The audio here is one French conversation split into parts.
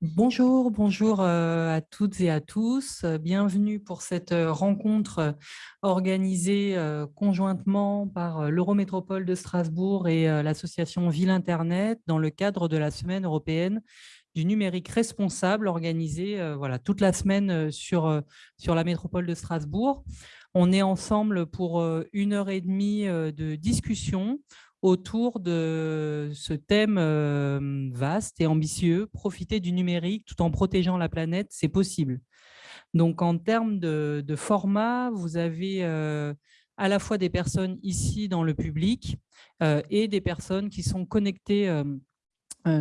Bonjour, bonjour euh, à toutes et à tous. Bienvenue pour cette euh, rencontre euh, organisée conjointement par l'Eurométropole de Strasbourg et l'association Ville Internet dans le cadre de la Semaine européenne du numérique responsable organisée voilà, toute la semaine sur la métropole de Strasbourg. On est ensemble pour une heure et demie de discussion autour de ce thème euh, vaste et ambitieux, profiter du numérique tout en protégeant la planète, c'est possible. Donc en termes de, format, vous avez euh, à la fois des personnes ici dans le public euh, et des personnes qui sont connectées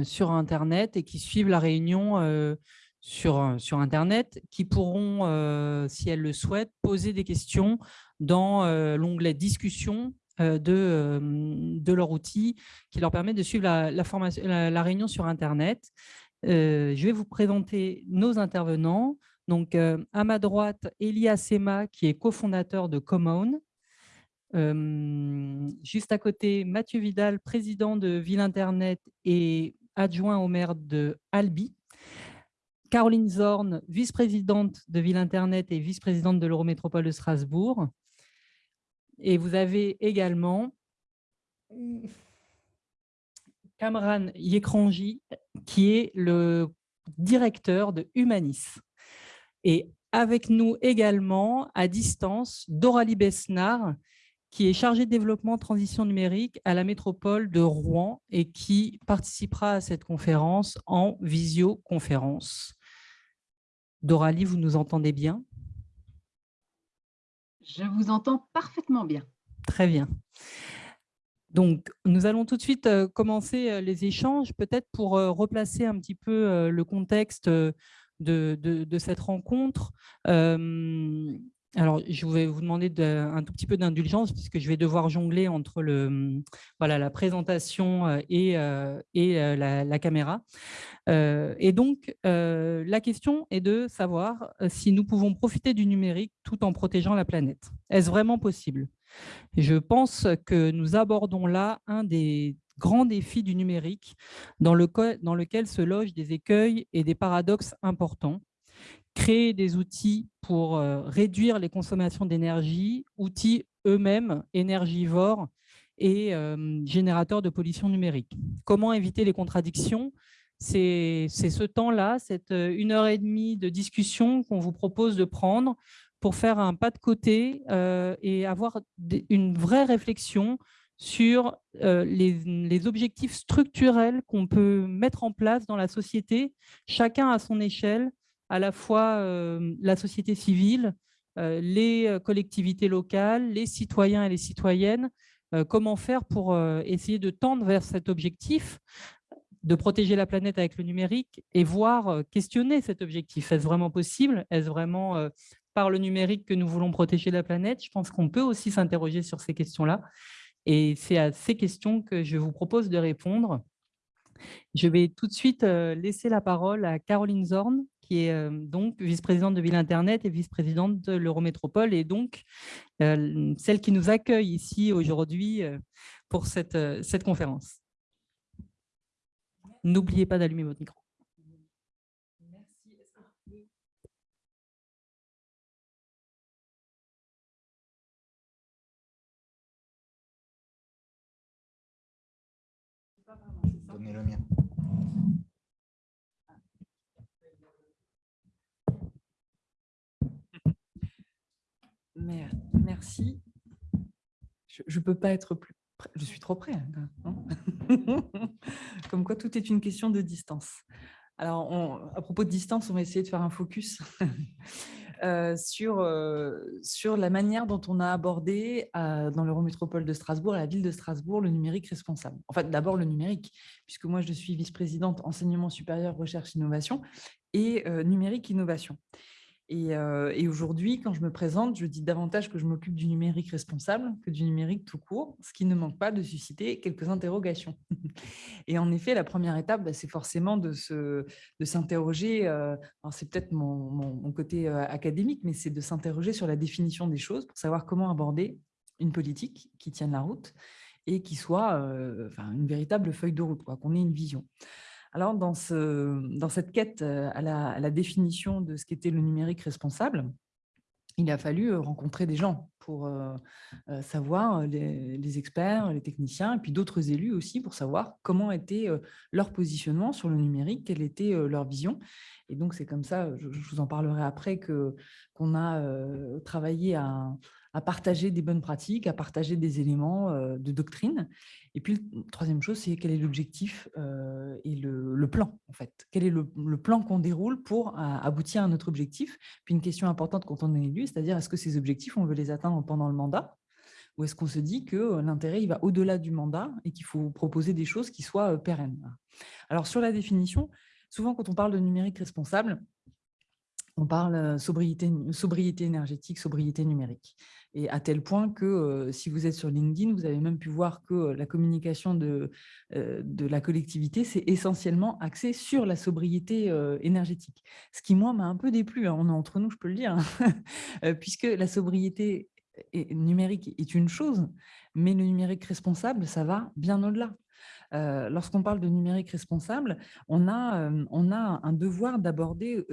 sur Internet et qui suivent la réunion sur, Internet, qui pourront, si elles le souhaitent, poser des questions dans l'onglet « Discussion » de, euh, de leur outil qui leur permet de suivre la, réunion sur Internet. Euh, je vais vous présenter nos intervenants. Donc, à ma droite, Elia Sema, qui est cofondateur de Common. juste à côté, Mathieu Vidal, président de Ville Internet et adjoint au maire de Albi. Caroline Zorn, vice-présidente de Ville Internet et vice-présidente de l'Eurométropole de Strasbourg. Et vous avez également Kamran Yekranji, qui est le directeur de Humanis. Et avec nous également, à distance, Doralie Besnar, qui est chargée de développement transition numérique à la métropole de Rouen et qui participera à cette conférence en visioconférence. Doralie, vous nous entendez bien? Je vous entends parfaitement bien. Très bien. Donc, nous allons tout de suite euh, commencer euh, les échanges, peut-être pour euh, replacer un petit peu le contexte de, de cette rencontre. Alors, je vais vous demander un tout petit peu d'indulgence puisque je vais devoir jongler entre le, voilà, la présentation euh, et, euh, euh, la, caméra. et donc, la question est de savoir si nous pouvons profiter du numérique tout en protégeant la planète. Est-ce vraiment possible? Je pense que nous abordons là un des grands défis du numérique dans lequel se logent des écueils et des paradoxes importants créer des outils pour euh, réduire les consommations d'énergie, outils eux-mêmes énergivores et euh, générateurs de pollution numérique. Comment éviter les contradictions? C'est ce temps-là, cette euh, une heure et demie de discussion qu'on vous propose de prendre pour faire un pas de côté et avoir une vraie réflexion sur les, les, objectifs structurels qu'on peut mettre en place dans la société, chacun à son échelle, à la fois euh, la société civile, euh, les euh, collectivités locales, les citoyens et les citoyennes, comment faire pour essayer de tendre vers cet objectif de protéger la planète avec le numérique et voir, questionner cet objectif. Est-ce vraiment possible? Est-ce vraiment par le numérique que nous voulons protéger la planète? Je pense qu'on peut aussi s'interroger sur ces questions-là. Et c'est à ces questions que je vous propose de répondre. Je vais tout de suite laisser la parole à Caroline Zorn, qui est euh, donc vice-présidente de Ville Internet et vice-présidente de l'Eurométropole, et donc euh, celle qui nous accueille ici aujourd'hui euh, pour cette, cette conférence. N'oubliez pas d'allumer votre micro. Donnez. Merci. Je ne peux pas être plus près. Je suis trop près. Hein, Comme quoi, tout est une question de distance. Alors, à propos de distance, on va essayer de faire un focus euh, sur, euh, sur la manière dont on a abordé euh, dans l'Eurométropole de Strasbourg, la ville de Strasbourg, le numérique responsable. En fait, d'abord le numérique, puisque moi, je suis vice-présidente enseignement supérieur, recherche, innovation et numérique innovation. Et, aujourd'hui, quand je me présente, je dis davantage que je m'occupe du numérique responsable que du numérique tout court, ce qui ne manque pas de susciter quelques interrogations. et en effet, la première étape, bah, c'est forcément de s'interroger, de c'est peut-être mon, côté académique, mais c'est de s'interroger sur la définition des choses pour savoir comment aborder une politique qui tienne la route et qui soit une véritable feuille de route, qu'on ait une vision. Alors, dans, ce, dans cette quête à la, définition de ce qu'était le numérique responsable, il a fallu rencontrer des gens pour savoir, les, experts, les techniciens, et puis d'autres élus aussi pour savoir comment était leur positionnement sur le numérique, quelle était leur vision. Et donc, c'est comme ça, je, vous en parlerai après, qu'on a travaillé à, partager des bonnes pratiques, à partager des éléments de doctrine. Et puis, troisième chose, c'est quel est l'objectif euh, et le, plan, en fait. Quel est le, plan qu'on déroule pour aboutir à notre objectif? Puis une question importante quand on est élu, c'est-à-dire est-ce que ces objectifs, on veut les atteindre pendant le mandat? Ou est-ce qu'on se dit que l'intérêt il va au-delà du mandat et qu'il faut proposer des choses qui soient euh, pérennes? Alors, sur la définition, souvent quand on parle de numérique responsable, on parle sobriété, sobriété énergétique, sobriété numérique et à tel point que si vous êtes sur LinkedIn, vous avez même pu voir que la communication de, de la collectivité, c'est essentiellement axé sur la sobriété énergétique. Ce qui, moi, m'a un peu déplu, hein, on est entre nous, je peux le dire, hein, puisque la sobriété numérique est une chose, mais le numérique responsable, ça va bien au-delà. Lorsqu'on parle de numérique responsable, on a, on a un devoir d'aborder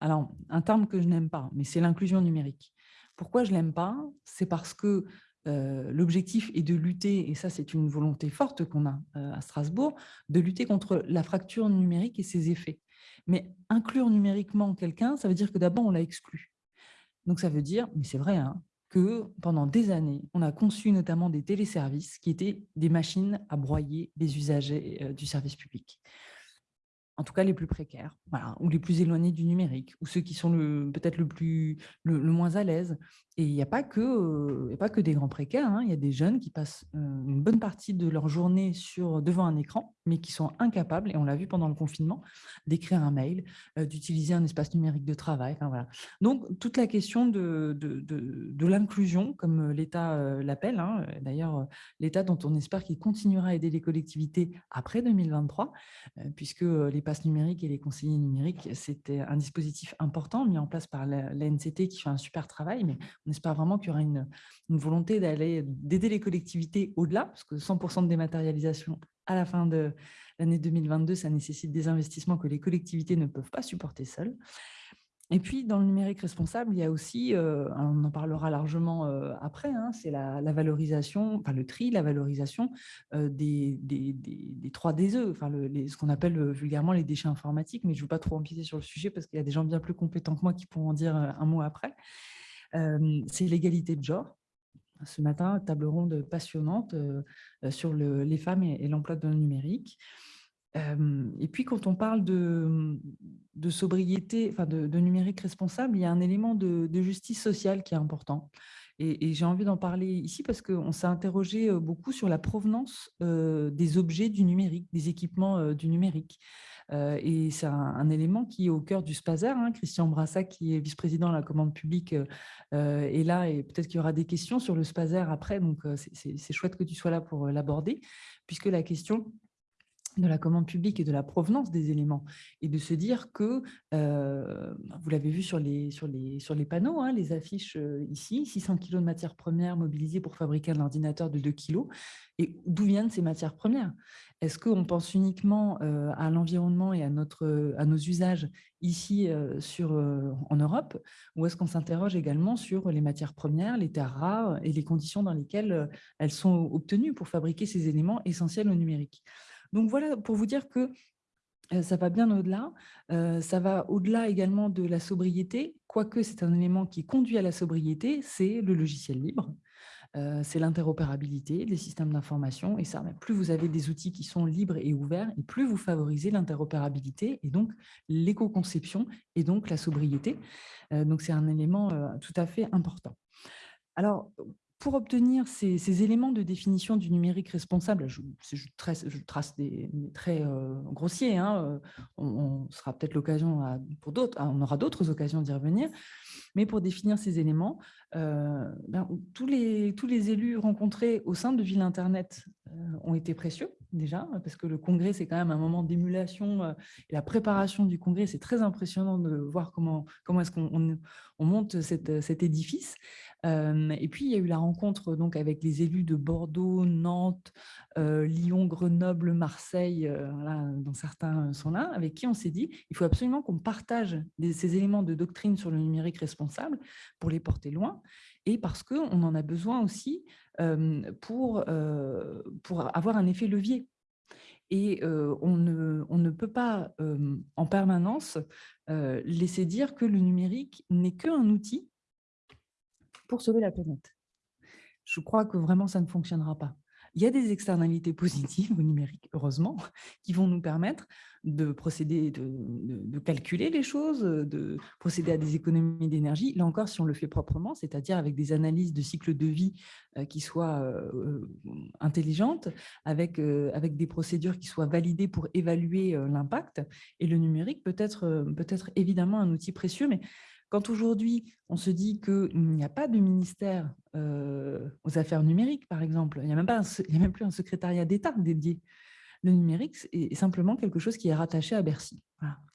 alors un terme que je n'aime pas, mais c'est l'inclusion numérique. Pourquoi je ne l'aime pas C'est parce que l'objectif est de lutter, et ça c'est une volonté forte qu'on a à Strasbourg, de lutter contre la fracture numérique et ses effets. Mais inclure numériquement quelqu'un, ça veut dire que d'abord on l'a exclu. Donc ça veut dire, mais c'est vrai, hein, que pendant des années, on a conçu notamment des téléservices qui étaient des machines à broyer les usagers du service public en tout cas les plus précaires, voilà, ou les plus éloignés du numérique, ou ceux qui sont peut-être le, le, moins à l'aise. Et il n'y a, pas que, a pas que des grands précaires, hein. il y a des jeunes qui passent une bonne partie de leur journée sur, devant un écran, mais qui sont incapables, et on l'a vu pendant le confinement, d'écrire un mail, d'utiliser un espace numérique de travail. Donc, toute la question de, l'inclusion, comme l'État l'appelle, hein, d'ailleurs, l'État dont on espère qu'il continuera à aider les collectivités après 2023, puisque les passes numériques et les conseillers numériques, c'était un dispositif important mis en place par l'ANCT qui fait un super travail, mais on espère vraiment qu'il y aura une, volonté d'aider les collectivités au-delà, parce que 100% de dématérialisation à la fin de l'année 2022, ça nécessite des investissements que les collectivités ne peuvent pas supporter seules. Et puis, dans le numérique responsable, il y a aussi, euh, on en parlera largement euh, après, hein, c'est la, valorisation, enfin le tri, la valorisation euh, des, des, des, 3 DE, enfin ce qu'on appelle vulgairement les déchets informatiques, mais je ne veux pas trop empiéter sur le sujet parce qu'il y a des gens bien plus compétents que moi qui pourront en dire un mot après c'est l'égalité de genre. Ce matin, table ronde passionnante sur les femmes et, l'emploi dans le numérique. et puis, quand on parle de, sobriété, enfin de, numérique responsable, il y a un élément de, justice sociale qui est important. Et, j'ai envie d'en parler ici parce qu'on s'est interrogé beaucoup sur la provenance des objets du numérique, des équipements du numérique. Euh, et c'est un, élément qui est au cœur du SPASER. Hein. Christian Brassac, qui est vice-président de la commande publique, euh, est là et peut-être qu'il y aura des questions sur le SPASER après. Donc, euh, c'est chouette que tu sois là pour l'aborder, puisque la question de la commande publique et de la provenance des éléments et de se dire que, vous l'avez vu sur les, sur les, sur les panneaux, hein, les affiches ici, 600 kg de matières premières mobilisées pour fabriquer un ordinateur de 2 kg. Et d'où viennent ces matières premières? Est-ce qu'on pense uniquement à l'environnement et à, notre, à nos usages ici sur, en Europe? Ou est-ce qu'on s'interroge également sur les matières premières, les terres rares et les conditions dans lesquelles elles sont obtenues pour fabriquer ces éléments essentiels au numérique? Donc voilà, pour vous dire que ça va bien au-delà. ça va au-delà également de la sobriété, quoique c'est un élément qui conduit à la sobriété, c'est le logiciel libre c'est l'interopérabilité des systèmes d'information. Et ça, plus vous avez des outils qui sont libres et ouverts, et plus vous favorisez l'interopérabilité et donc l'éco-conception et donc la sobriété. donc, c'est un élément tout à fait important. Alors, pour obtenir ces, éléments de définition du numérique responsable, je, trace, des, traits grossiers, hein, on, sera peut-être l'occasion pour d'autres, on aura d'autres occasions d'y revenir, mais pour définir ces éléments, ben, tous, les, tous les élus rencontrés au sein de Ville Internet ont été précieux déjà, parce que le congrès, c'est quand même un moment d'émulation et la préparation du congrès, c'est très impressionnant de voir comment, comment est-ce qu'on on monte cet édifice. Et puis, il y a eu la rencontre donc, avec les élus de Bordeaux, Nantes, Lyon, Grenoble, Marseille, dont certains sont là, avec qui on s'est dit il faut absolument qu'on partage ces éléments de doctrine sur le numérique responsable pour les porter loin et parce qu'on en a besoin aussi pour, pour avoir un effet levier. Et on, ne, on, ne, peut pas en permanence laisser dire que le numérique n'est qu'un outil pour sauver la planète. Je crois que vraiment ça ne fonctionnera pas. Il y a des externalités positives au numérique, heureusement, qui vont nous permettre de procéder, de, calculer les choses, de procéder à des économies d'énergie. Là encore, si on le fait proprement, c'est-à-dire avec des analyses de cycle de vie euh, qui soient euh, euh, intelligentes, avec, avec des procédures qui soient validées pour évaluer l'impact. Et le numérique peut être, peut être évidemment un outil précieux, mais quand aujourd'hui, on se dit qu'il n'y a pas de ministère aux affaires numériques, par exemple, il n'y a, même pas a même plus un secrétariat d'État dédié le numérique est simplement quelque chose qui est rattaché à Bercy.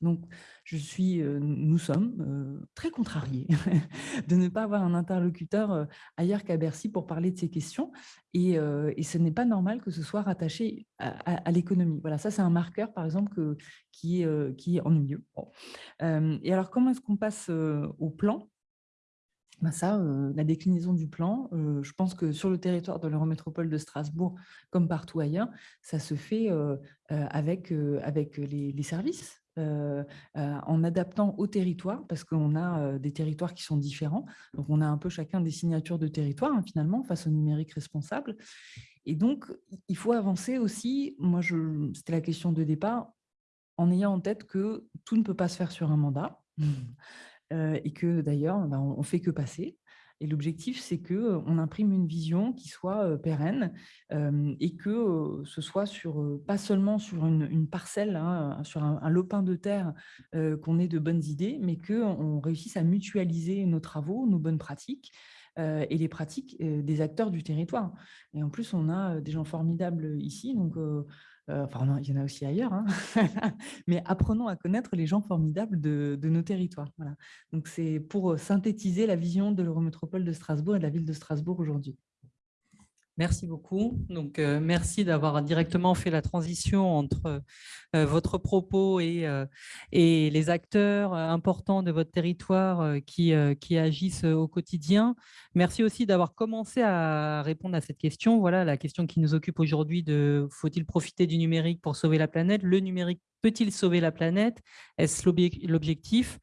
Donc, je suis, euh, nous sommes euh, très contrariés de ne pas avoir un interlocuteur euh, ailleurs qu'à Bercy pour parler de ces questions. Et, ce n'est pas normal que ce soit rattaché à, l'économie. Voilà, ça, c'est un marqueur, par exemple, qui est ennuyeux. et alors, comment est-ce qu'on passe au plan? Ben ça, la déclinaison du plan, je pense que sur le territoire de l'Eurométropole de Strasbourg, comme partout ailleurs, ça se fait avec, les, services, en adaptant au territoire, parce qu'on a des territoires qui sont différents. Donc, on a un peu chacun des signatures de territoire, hein, finalement, face au numérique responsable. Et donc, il faut avancer aussi, moi, c'était la question de départ, en ayant en tête que tout ne peut pas se faire sur un mandat et que d'ailleurs, bah, on ne fait que passer. Et l'objectif, c'est qu'on imprime une vision qui soit pérenne et que ce soit sur, pas seulement sur une, parcelle, hein, sur un, lopin de terre qu'on ait de bonnes idées, mais qu'on réussisse à mutualiser nos travaux, nos bonnes pratiques et les pratiques des acteurs du territoire. Et en plus, on a des gens formidables ici, donc euh, enfin, il y en a aussi ailleurs, hein. mais apprenons à connaître les gens formidables de, nos territoires. Voilà. Donc, c'est pour euh, synthétiser la vision de l'Eurométropole de Strasbourg et de la ville de Strasbourg aujourd'hui. Merci beaucoup. Donc, euh, merci d'avoir directement fait la transition entre euh, votre propos et, euh, et, les acteurs importants de votre territoire qui, qui agissent au quotidien. Merci aussi d'avoir commencé à répondre à cette question. Voilà la question qui nous occupe aujourd'hui de faut-il profiter du numérique pour sauver la planète? Le numérique Peut-il sauver la planète? Est-ce l'objectif?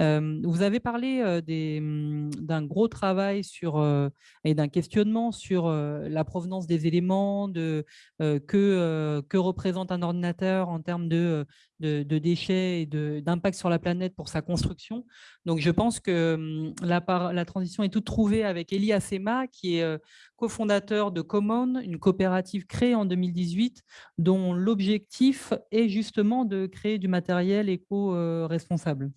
Euh, Vous avez parlé euh, hum, d'un gros travail sur, euh, et d'un questionnement sur la provenance des éléments, de, que représente un ordinateur en termes de, de, déchets et d'impact sur la planète pour sa construction. Donc, je pense que hum, la, la transition est toute trouvée avec Elie Assema, qui est cofondateur de Common, une coopérative créée en 2018, dont l'objectif est justement de créer du matériel éco-responsable.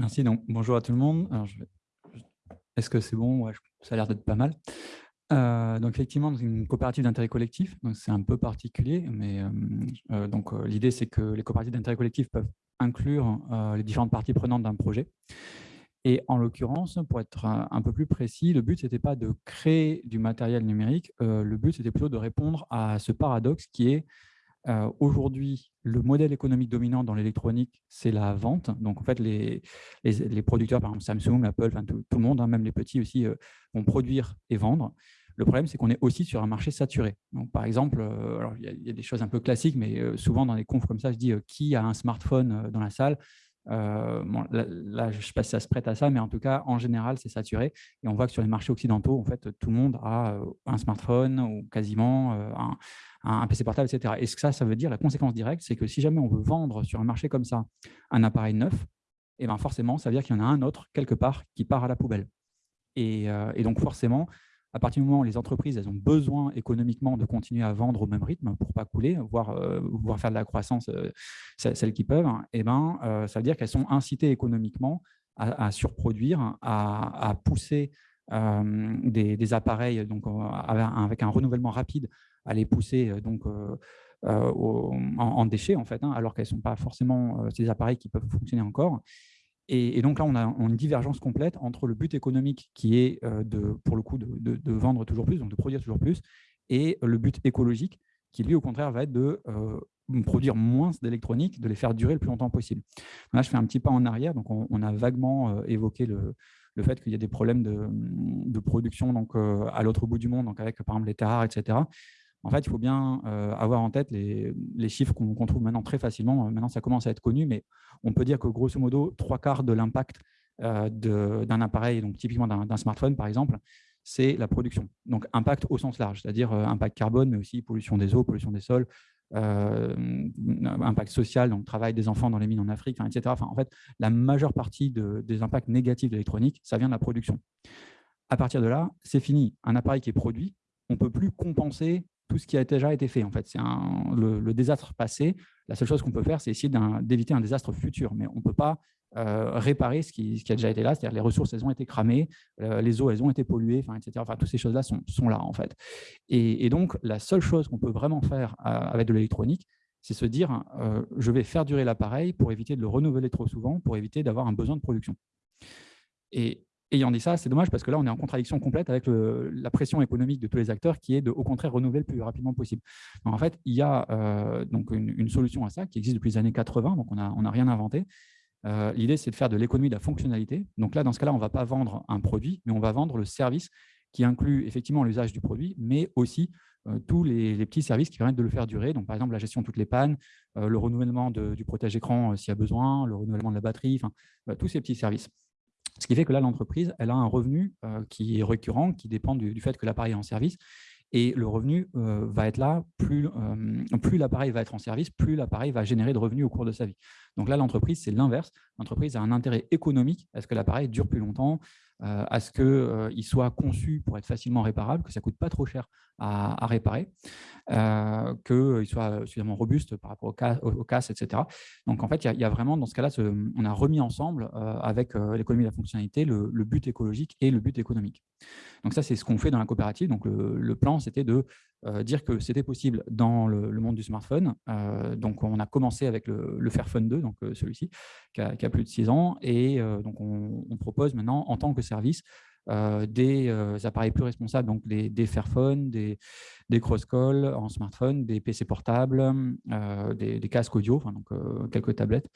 Merci. Donc, bonjour à tout le monde. Est-ce que c'est bon? Ça a l'air d'être pas mal. Euh, donc effectivement, c'est une coopérative d'intérêt collectif, c'est un peu particulier, mais euh, euh, donc l'idée c'est que les coopératives d'intérêt collectif peuvent inclure les différentes parties prenantes d'un projet. Et en l'occurrence, pour être un, peu plus précis, le but, n'était pas de créer du matériel numérique, le but, c'était plutôt de répondre à ce paradoxe qui est aujourd'hui, le modèle économique dominant dans l'électronique, c'est la vente. Donc, en fait, les, les, producteurs, par exemple Samsung, Apple, tout, le monde, hein, même les petits aussi, vont produire et vendre. Le problème, c'est qu'on est aussi sur un marché saturé. Donc, par exemple, il y, a des choses un peu classiques, mais souvent dans les confs comme ça, je dis qui a un smartphone dans la salle? Là, je ne sais pas si ça se prête à ça, mais en tout cas, en général, c'est saturé. Et on voit que sur les marchés occidentaux, en fait, tout le monde a un smartphone ou quasiment un, PC portable, etc. Et ce que ça, ça veut dire, la conséquence directe, c'est que si jamais on veut vendre sur un marché comme ça un appareil neuf, eh ben forcément, ça veut dire qu'il y en a un autre quelque part qui part à la poubelle. Et donc, forcément, à partir du moment où les entreprises elles ont besoin économiquement de continuer à vendre au même rythme pour ne pas couler, voire, euh, faire de la croissance, euh, celles qui peuvent, eh ben, euh, ça veut dire qu'elles sont incitées économiquement à, surproduire, à, pousser des, appareils donc, avec un renouvellement rapide, à les pousser donc, en, déchets, en fait, hein, alors qu'elles ne sont pas forcément ces appareils qui peuvent fonctionner encore. Et, donc là, on a, une divergence complète entre le but économique qui est, de, pour le coup, de, vendre toujours plus, donc de produire toujours plus, et le but écologique qui, lui, au contraire, va être de produire moins d'électronique, de les faire durer le plus longtemps possible. Là, je fais un petit pas en arrière. Donc, on, a vaguement évoqué le, le fait qu'il y a des problèmes de, production donc, à l'autre bout du monde, donc avec, par exemple, les terres etc. En fait, il faut bien avoir en tête les, chiffres qu'on trouve maintenant très facilement. Maintenant, ça commence à être connu, mais on peut dire que grosso modo, trois quarts de l'impact d'un appareil, donc typiquement d'un smartphone par exemple, c'est la production. Donc impact au sens large, c'est-à-dire impact carbone, mais aussi pollution des eaux, pollution des sols, impact social, donc travail des enfants dans les mines en Afrique, etc. En fait, la majeure partie des impacts négatifs de l'électronique, ça vient de la production. À partir de là, c'est fini. Un appareil qui est produit, on ne peut plus compenser tout ce qui a déjà été fait. En fait, c'est le, désastre passé. La seule chose qu'on peut faire, c'est essayer d'éviter un, désastre futur. Mais on ne peut pas euh, réparer ce qui, a déjà été là, c'est-à-dire les ressources, elles ont été cramées, euh, les eaux, elles ont été polluées, enfin, etc. Enfin, toutes ces choses-là sont, là, en fait. Et, donc, la seule chose qu'on peut vraiment faire euh, avec de l'électronique, c'est se dire, je vais faire durer l'appareil pour éviter de le renouveler trop souvent, pour éviter d'avoir un besoin de production. Et ayant dit ça, c'est dommage parce que là, on est en contradiction complète avec la pression économique de tous les acteurs qui est de, au contraire, renouveler le plus rapidement possible. en fait, il y a euh, donc une, solution à ça qui existe depuis les années 80, donc on n'a rien inventé. Euh, l'idée, c'est de faire de l'économie de la fonctionnalité. Donc là, dans ce cas-là, on ne va pas vendre un produit, mais on va vendre le service qui inclut effectivement l'usage du produit, mais aussi euh, tous les, petits services qui permettent de le faire durer. Donc, par exemple, la gestion de toutes les pannes, le renouvellement du protège-écran s'il y a besoin, le renouvellement de la batterie, enfin, tous ces petits services. Ce qui fait que là, l'entreprise, elle a un revenu euh, qui est récurrent, qui dépend du, fait que l'appareil est en service. Et le revenu euh, va être là, plus, euh, plus l'appareil va être en service, plus l'appareil va générer de revenus au cours de sa vie. Donc là, l'entreprise, c'est l'inverse. L'entreprise a un intérêt économique à ce que l'appareil dure plus longtemps, à ce qu'il soit conçu pour être facilement réparable, que ça ne coûte pas trop cher à, réparer, euh, qu'il soit suffisamment robuste par rapport aux, casses, etc. Donc, en fait, il y, a vraiment, dans ce cas-là, on a remis ensemble, avec l'économie de la fonctionnalité, le, but écologique et le but économique. Donc, ça, c'est ce qu'on fait dans la coopérative. Donc, le plan, c'était de euh, dire que c'était possible dans le, monde du smartphone. Euh, donc, on a commencé avec le, Fairphone 2, donc euh, celui-ci, qui, a plus de 6 ans. Et donc, on, propose maintenant, en tant que service, des appareils plus responsables, donc des, Fairphone, des, des cross-call en smartphone, des PC portables, des, des, casques audio, enfin, donc quelques tablettes,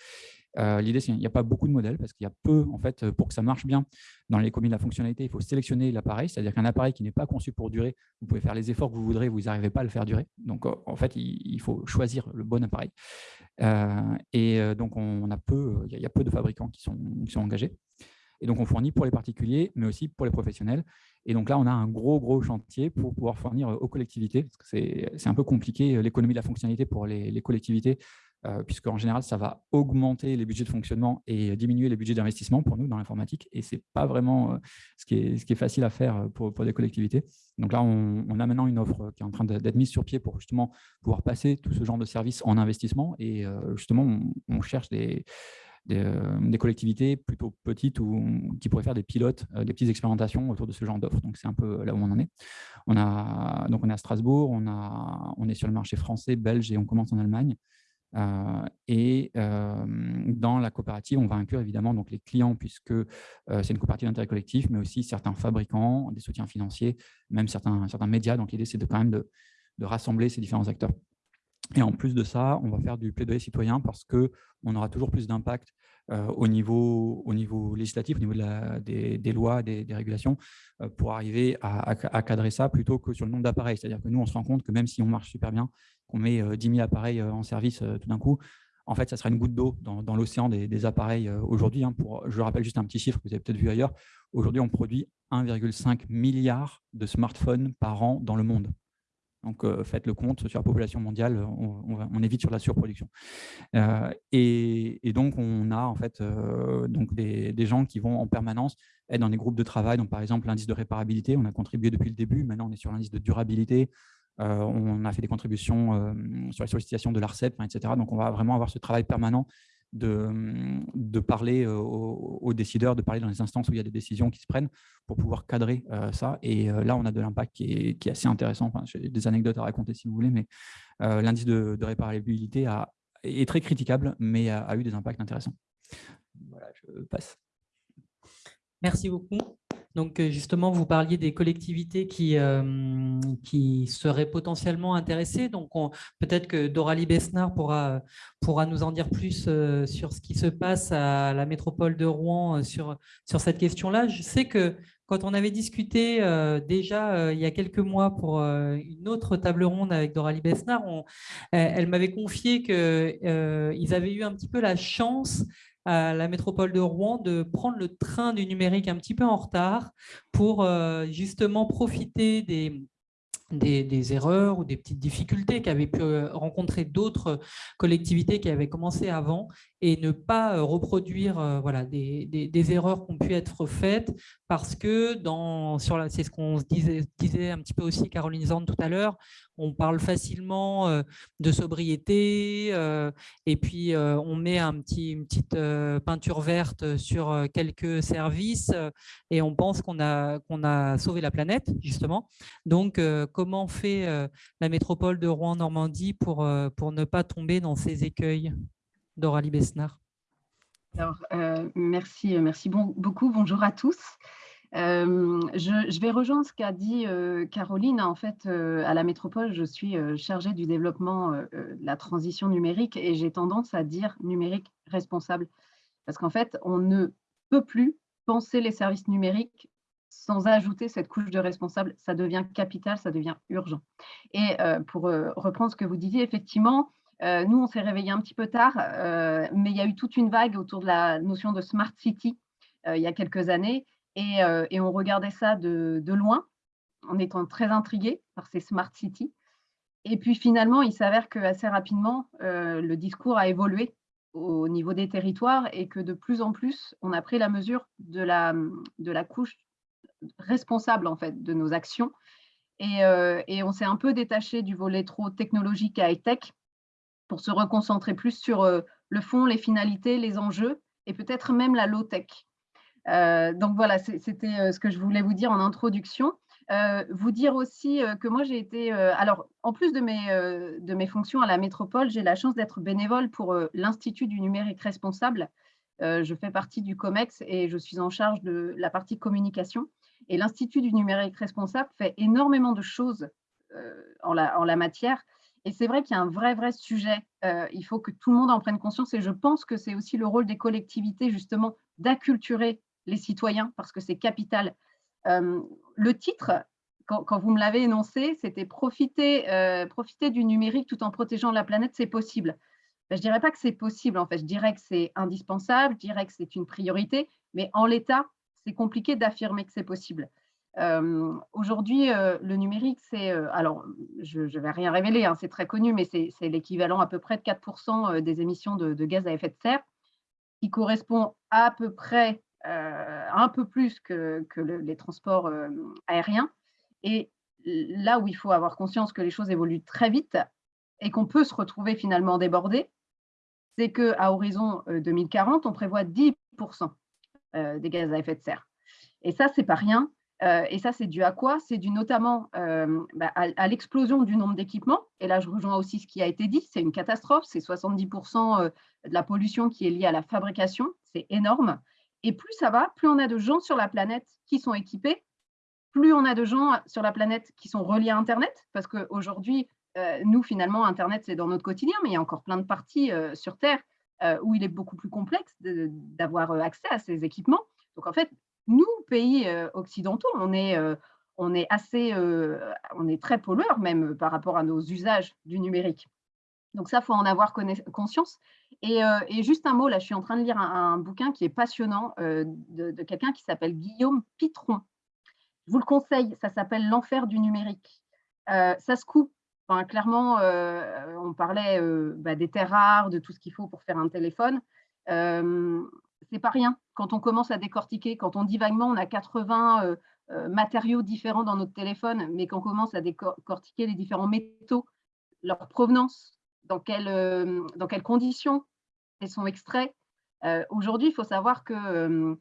euh, l'idée, c'est qu'il n'y a pas beaucoup de modèles parce qu'il y a peu, en fait, pour que ça marche bien dans les communes de la fonctionnalité, il faut sélectionner l'appareil, c'est-à-dire qu'un appareil qui n'est pas conçu pour durer, vous pouvez faire les efforts que vous voudrez, vous n'arrivez pas à le faire durer. Donc, en fait, il, faut choisir le bon appareil. Euh, et euh, donc, on a peu, il y a peu de fabricants qui sont engagés. Et donc, on fournit pour les particuliers, mais aussi pour les professionnels. Et donc là, on a un gros, gros chantier pour pouvoir fournir aux collectivités. C'est un peu compliqué, l'économie de la fonctionnalité pour les, les collectivités. Euh, puisqu'en général, ça va augmenter les budgets de fonctionnement et diminuer les budgets d'investissement pour nous dans l'informatique. Et ce n'est pas vraiment euh, ce qui, est, ce, qui est, facile à faire euh, pour, pour des collectivités. Donc là, on, a maintenant une offre qui est en train d'être mise sur pied pour justement pouvoir passer tout ce genre de services en investissement. Et justement, on, cherche des, des, collectivités plutôt petites ou qui pourraient faire des pilotes, des petites expérimentations autour de ce genre d'offres. Donc, c'est un peu là où on en est. On, a, donc, on est à Strasbourg, on, a, on est sur le marché français, belge et on commence en Allemagne. Euh, et euh, dans la coopérative, on va inclure évidemment donc, les clients, puisque euh, c'est une coopérative d'intérêt collectif, mais aussi certains fabricants, des soutiens financiers, même certains, certains médias. Donc l'idée, c'est de quand même de, de, rassembler ces différents acteurs. Et en plus de ça, on va faire du plaidoyer citoyen parce qu'on aura toujours plus d'impact euh, au, niveau, au niveau législatif, au niveau des, lois, des, régulations, euh, pour arriver à, cadrer ça plutôt que sur le nombre d'appareils. C'est-à-dire que nous, on se rend compte que même si on marche super bien, qu'on met 10 euh, 000 appareils en service tout d'un coup, en fait, ça sera une goutte d'eau dans, l'océan des, appareils aujourd'hui. Hein, je rappelle juste un petit chiffre que vous avez peut-être vu ailleurs. Aujourd'hui, on produit 1,5 milliard de smartphones par an dans le monde. Donc, euh, faites le compte sur la population mondiale, on, évite sur la surproduction. Euh, et, donc, on a en fait euh, donc des, gens qui vont en permanence être dans des groupes de travail. Donc, par exemple, l'indice de réparabilité, on a contribué depuis le début. Maintenant, on est sur l'indice de durabilité. on a fait des contributions sur la sollicitation de l'ARCEP, etc. Donc, on va vraiment avoir ce travail permanent de, parler aux, décideurs, de parler dans les instances où il y a des décisions qui se prennent pour pouvoir cadrer ça. Et là, on a de l'impact qui est, assez intéressant. J'ai des anecdotes à raconter si vous voulez, mais l'indice de, réparabilité est très critiquable, mais a, eu des impacts intéressants. voilà, je passe. Merci beaucoup. Donc, euh, justement, vous parliez des collectivités qui, euh, seraient potentiellement intéressées. Donc, peut-être que Doralie Besnard pourra, nous en dire plus euh, sur ce qui se passe à la métropole de Rouen sur, sur cette question-là. Je sais que quand on avait discuté déjà il y a quelques mois pour une autre table ronde avec Doralie Besnard, elle m'avait confié qu'ils avaient eu un petit peu la chance à la métropole de Rouen de prendre le train du numérique un petit peu en retard pour euh, justement profiter des, erreurs ou des petites difficultés qu'avaient pu euh, rencontrer d'autres collectivités qui avaient commencé avant et ne pas euh, reproduire euh, voilà, des, erreurs qui ont pu être faites parce que c'est ce qu'on disait, disait un petit peu aussi Caroline Zand tout à l'heure, on parle facilement de sobriété et puis on met un petit, une petite peinture verte sur quelques services et on pense qu'on a, qu'on a sauvé la planète justement. Donc, comment fait la métropole de Rouen-Normandie pour, pour ne pas tomber dans ces écueils? Doralie Besnard Alors, merci, merci beaucoup. Bonjour à tous. je, vais rejoindre ce qu'a dit Caroline. En fait, à la métropole, je suis chargée du développement de la transition numérique et j'ai tendance à dire numérique responsable. Parce qu'en fait, on ne peut plus penser les services numériques sans ajouter cette couche de responsable, ça devient capital, ça devient urgent. Et euh, pour euh, reprendre ce que vous disiez, effectivement, euh, nous, on s'est réveillé un petit peu tard, mais il y a eu toute une vague autour de la notion de smart city il y a quelques années, et, on regardait ça de, loin, en étant très intrigué par ces smart cities. Et puis finalement, il s'avère que assez rapidement, le discours a évolué au niveau des territoires et que de plus en plus, on a pris la mesure de la, couche responsable en fait de nos actions. Euh, et, on s'est un peu détaché du volet trop technologique et high-tech pour se reconcentrer plus sur euh, le fond, les finalités, les enjeux et peut-être même la low-tech. Euh, donc voilà, c'était ce que je voulais vous dire en introduction. vous dire aussi que moi j'ai été, alors en plus de mes, fonctions à la métropole, j'ai la chance d'être bénévole pour l'Institut du numérique responsable. je fais partie du COMEX et je suis en charge de la partie communication. Et l'Institut du numérique responsable fait énormément de choses euh, en, la, matière. Et c'est vrai qu'il y a un vrai, vrai sujet. Euh, il faut que tout le monde en prenne conscience. Et je pense que c'est aussi le rôle des collectivités, justement, d'acculturer les citoyens, parce que c'est capital. Euh, le titre, quand, vous me l'avez énoncé, c'était profiter, profiter du numérique tout en protégeant la planète, c'est possible. Ben, je ne dirais pas que c'est possible, en fait. Je dirais que c'est indispensable, je dirais que c'est une priorité, mais en l'état, c'est compliqué d'affirmer que c'est possible. Aujourd'hui, le numérique, c'est, alors je ne vais rien révéler, hein, c'est très connu, mais c'est l'équivalent à peu près de 4% des émissions de, gaz à effet de serre, qui correspond à peu près un peu plus que, les transports aériens. Et là où il faut avoir conscience que les choses évoluent très vite et qu'on peut se retrouver finalement débordé, c'est qu'à horizon 2040, on prévoit 10% euh, des gaz à effet de serre. Et ça, c'est pas rien. Euh, et ça, c'est dû à quoi? C'est dû notamment euh, bah, à, l'explosion du nombre d'équipements. Et là, je rejoins aussi ce qui a été dit, c'est une catastrophe. C'est 70% de la pollution qui est liée à la fabrication. C'est énorme. Et plus ça va, plus on a de gens sur la planète qui sont équipés, plus on a de gens sur la planète qui sont reliés à Internet. Parce qu'aujourd'hui, nous, finalement, Internet, c'est dans notre quotidien, mais il y a encore plein de parties sur Terre euh, où il est beaucoup plus complexe d'avoir euh, accès à ces équipements. Donc en fait, nous, pays euh, occidentaux, on est, est assez, on est très pollueurs même par rapport à nos usages du numérique. Donc ça, faut en avoir conscience. Et, juste un mot, là, je suis en train de lire un, bouquin qui est passionnant de, quelqu'un qui s'appelle Guillaume Pitron. Je vous le conseille, ça s'appelle L'enfer du numérique. ça se coupe clairement, euh, on parlait euh, bah, des terres rares, de tout ce qu'il faut pour faire un téléphone. Euh, c'est pas rien. Quand on commence à décortiquer, quand on dit vaguement on a 80 matériaux différents dans notre téléphone, mais qu'on commence à décortiquer les différents métaux, leur provenance, dans, dans quelles conditions ils sont extraits. Aujourd'hui, il faut savoir que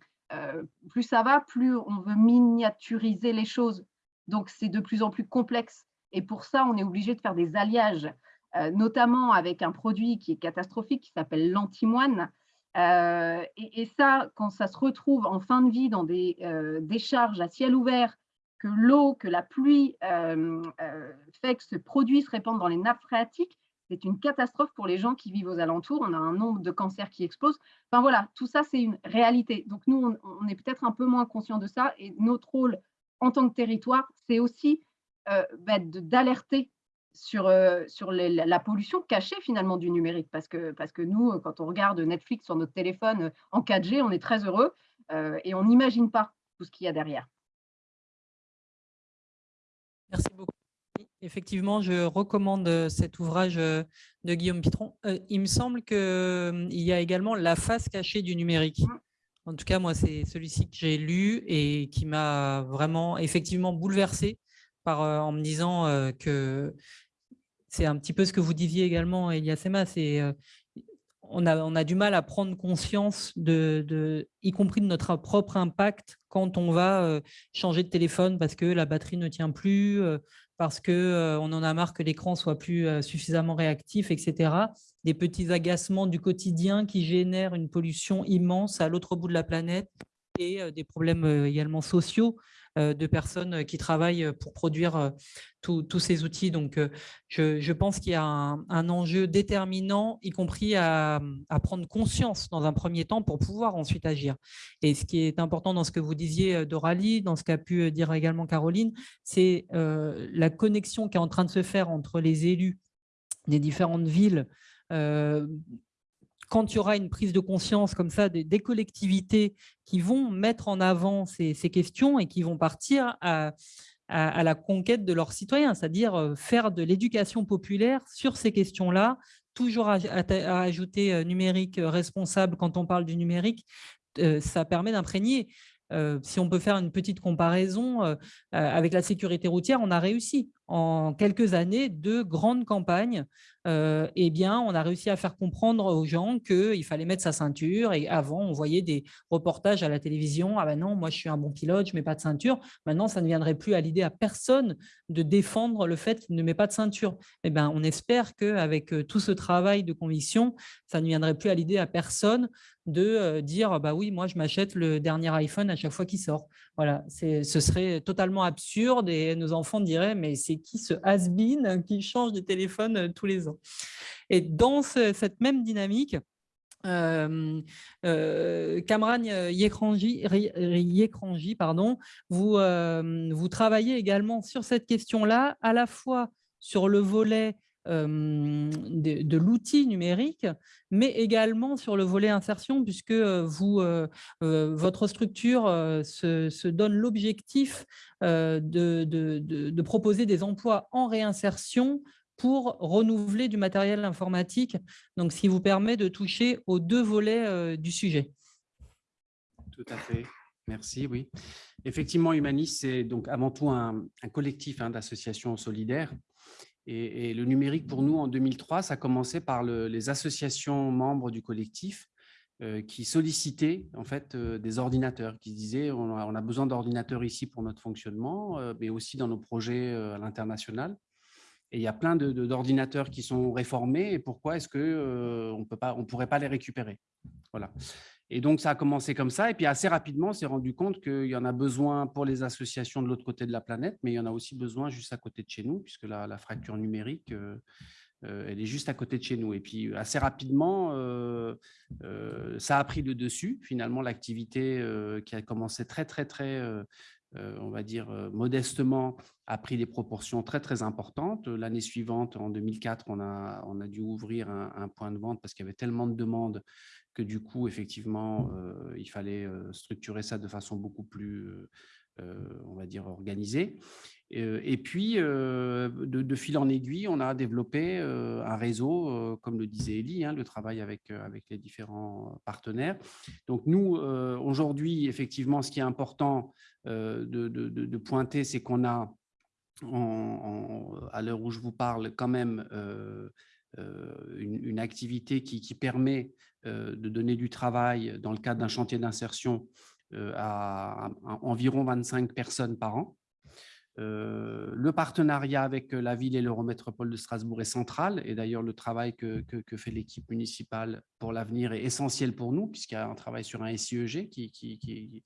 plus ça va, plus on veut miniaturiser les choses. Donc, c'est de plus en plus complexe. Et pour ça, on est obligé de faire des alliages, euh, notamment avec un produit qui est catastrophique, qui s'appelle l'antimoine. Et, ça, quand ça se retrouve en fin de vie dans des décharges à ciel ouvert, que l'eau, que la pluie fait que ce produit se répande dans les nappes phréatiques, c'est une catastrophe pour les gens qui vivent aux alentours. On a un nombre de cancers qui explose. Enfin voilà, tout ça, c'est une réalité. Donc nous, on, est peut-être un peu moins conscient de ça. Et notre rôle en tant que territoire, c'est aussi euh, bah, d'alerter sur, euh, sur la pollution cachée finalement du numérique. Parce que, parce que nous, quand on regarde Netflix sur notre téléphone en 4G, on est très heureux euh, et on n'imagine pas tout ce qu'il y a derrière. Merci beaucoup. Effectivement, je recommande euh, cet ouvrage euh, de Guillaume Pitron. Euh, il me semble qu'il y a également La face cachée du numérique. En tout cas, moi, c'est celui-ci que j'ai lu et qui m'a vraiment effectivement bouleversé par, en me disant que c'est un petit peu ce que vous disiez également, Elias Sema, c'est on a, on a, du mal à prendre conscience, de, y compris de notre propre impact quand on va changer de téléphone parce que la batterie ne tient plus, parce qu'on euh, on en a marre que l'écran soit plus euh, suffisamment réactif, etc. Des petits agacements du quotidien qui génèrent une pollution immense à l'autre bout de la planète et euh, des problèmes également sociaux euh, de personnes qui travaillent pour produire euh, tous ces outils. Donc, euh, je, pense qu'il y a un, enjeu déterminant, y compris à, prendre conscience dans un premier temps pour pouvoir ensuite agir. Et ce qui est important dans ce que vous disiez, Doralie, dans ce qu'a pu dire également Caroline, c'est la connexion qui est en train de se faire entre les élus des différentes villes quand il y aura une prise de conscience comme ça des, collectivités qui vont mettre en avant ces, questions et qui vont partir à, la conquête de leurs citoyens, c'est-à-dire euh, faire de l'éducation populaire sur ces questions-là, toujours à, ajouter euh, numérique euh, responsable quand on parle du numérique, ça permet d'imprégner. si on peut faire une petite comparaison avec la sécurité routière, on a réussi en quelques années de grandes campagnes euh, eh bien, on a réussi à faire comprendre aux gens qu'il fallait mettre sa ceinture. Et avant, on voyait des reportages à la télévision. Ah ben non, moi, je suis un bon pilote, je ne mets pas de ceinture. Maintenant, ça ne viendrait plus à l'idée à personne de défendre le fait qu'il ne met pas de ceinture. Eh ben, on espère qu'avec euh, tout ce travail de conviction, ça ne viendrait plus à l'idée à personne de euh, dire bah oui, moi, je m'achète le dernier iPhone à chaque fois qu'il sort. Voilà, ce serait totalement absurde et nos enfants diraient mais c'est qui ce has-been qui change de téléphone tous les ans? Et dans cette même dynamique, euh, euh, Kamran Yekranji, pardon, vous, euh, vous travaillez également sur cette question-là, à la fois sur le volet de, l'outil numérique, mais également sur le volet insertion, puisque vous, votre structure se, donne l'objectif de, proposer des emplois en réinsertion pour renouveler du matériel informatique, donc ce qui vous permet de toucher aux deux volets du sujet. Tout à fait, merci, oui. Effectivement, Humanis, c'est donc avant tout un, collectif hein, d'associations solidaires. Et, le numérique, pour nous, en 2003, ça a commencé par les associations membres du collectif euh, qui sollicitaient en fait euh, des ordinateurs, qui disaient on a, besoin d'ordinateurs ici pour notre fonctionnement, mais aussi dans nos projets à l'international. Et il y a plein d'ordinateurs qui sont réformés. Et pourquoi est-ce qu'on euh, on ne pourrait pas les récupérer? Voilà. Et donc, ça a commencé comme ça. Et puis, assez rapidement, on s'est rendu compte qu'il y en a besoin pour les associations de l'autre côté de la planète, mais il y en a aussi besoin juste à côté de chez nous, puisque la, la fracture numérique, euh, euh, elle est juste à côté de chez nous. Et puis, assez rapidement, ça a pris le dessus. Finalement, l'activité qui a commencé très, très, très euh, on va dire euh, modestement, a pris des proportions très très importantes. L'année suivante, en 2004, on a, on a dû ouvrir un, point de vente parce qu'il y avait tellement de demandes que du coup, effectivement, euh, il fallait structurer ça de façon beaucoup plus, on va dire, organisée. Et puis, de, fil en aiguille, on a développé un réseau, comme le disait Elie, hein, le travail avec, avec les différents partenaires. Donc, nous, aujourd'hui, effectivement, ce qui est important de, pointer, c'est qu'on a, à l'heure où je vous parle, quand même une, activité qui, permet de donner du travail dans le cadre d'un chantier d'insertion à, à environ 25 personnes par an. le partenariat avec la ville et l'Eurométropole de Strasbourg est central. Et d'ailleurs, le travail que, que, fait l'équipe municipale pour l'avenir est essentiel pour nous, puisqu'il y a un travail sur un SIEG qui, qui, qui,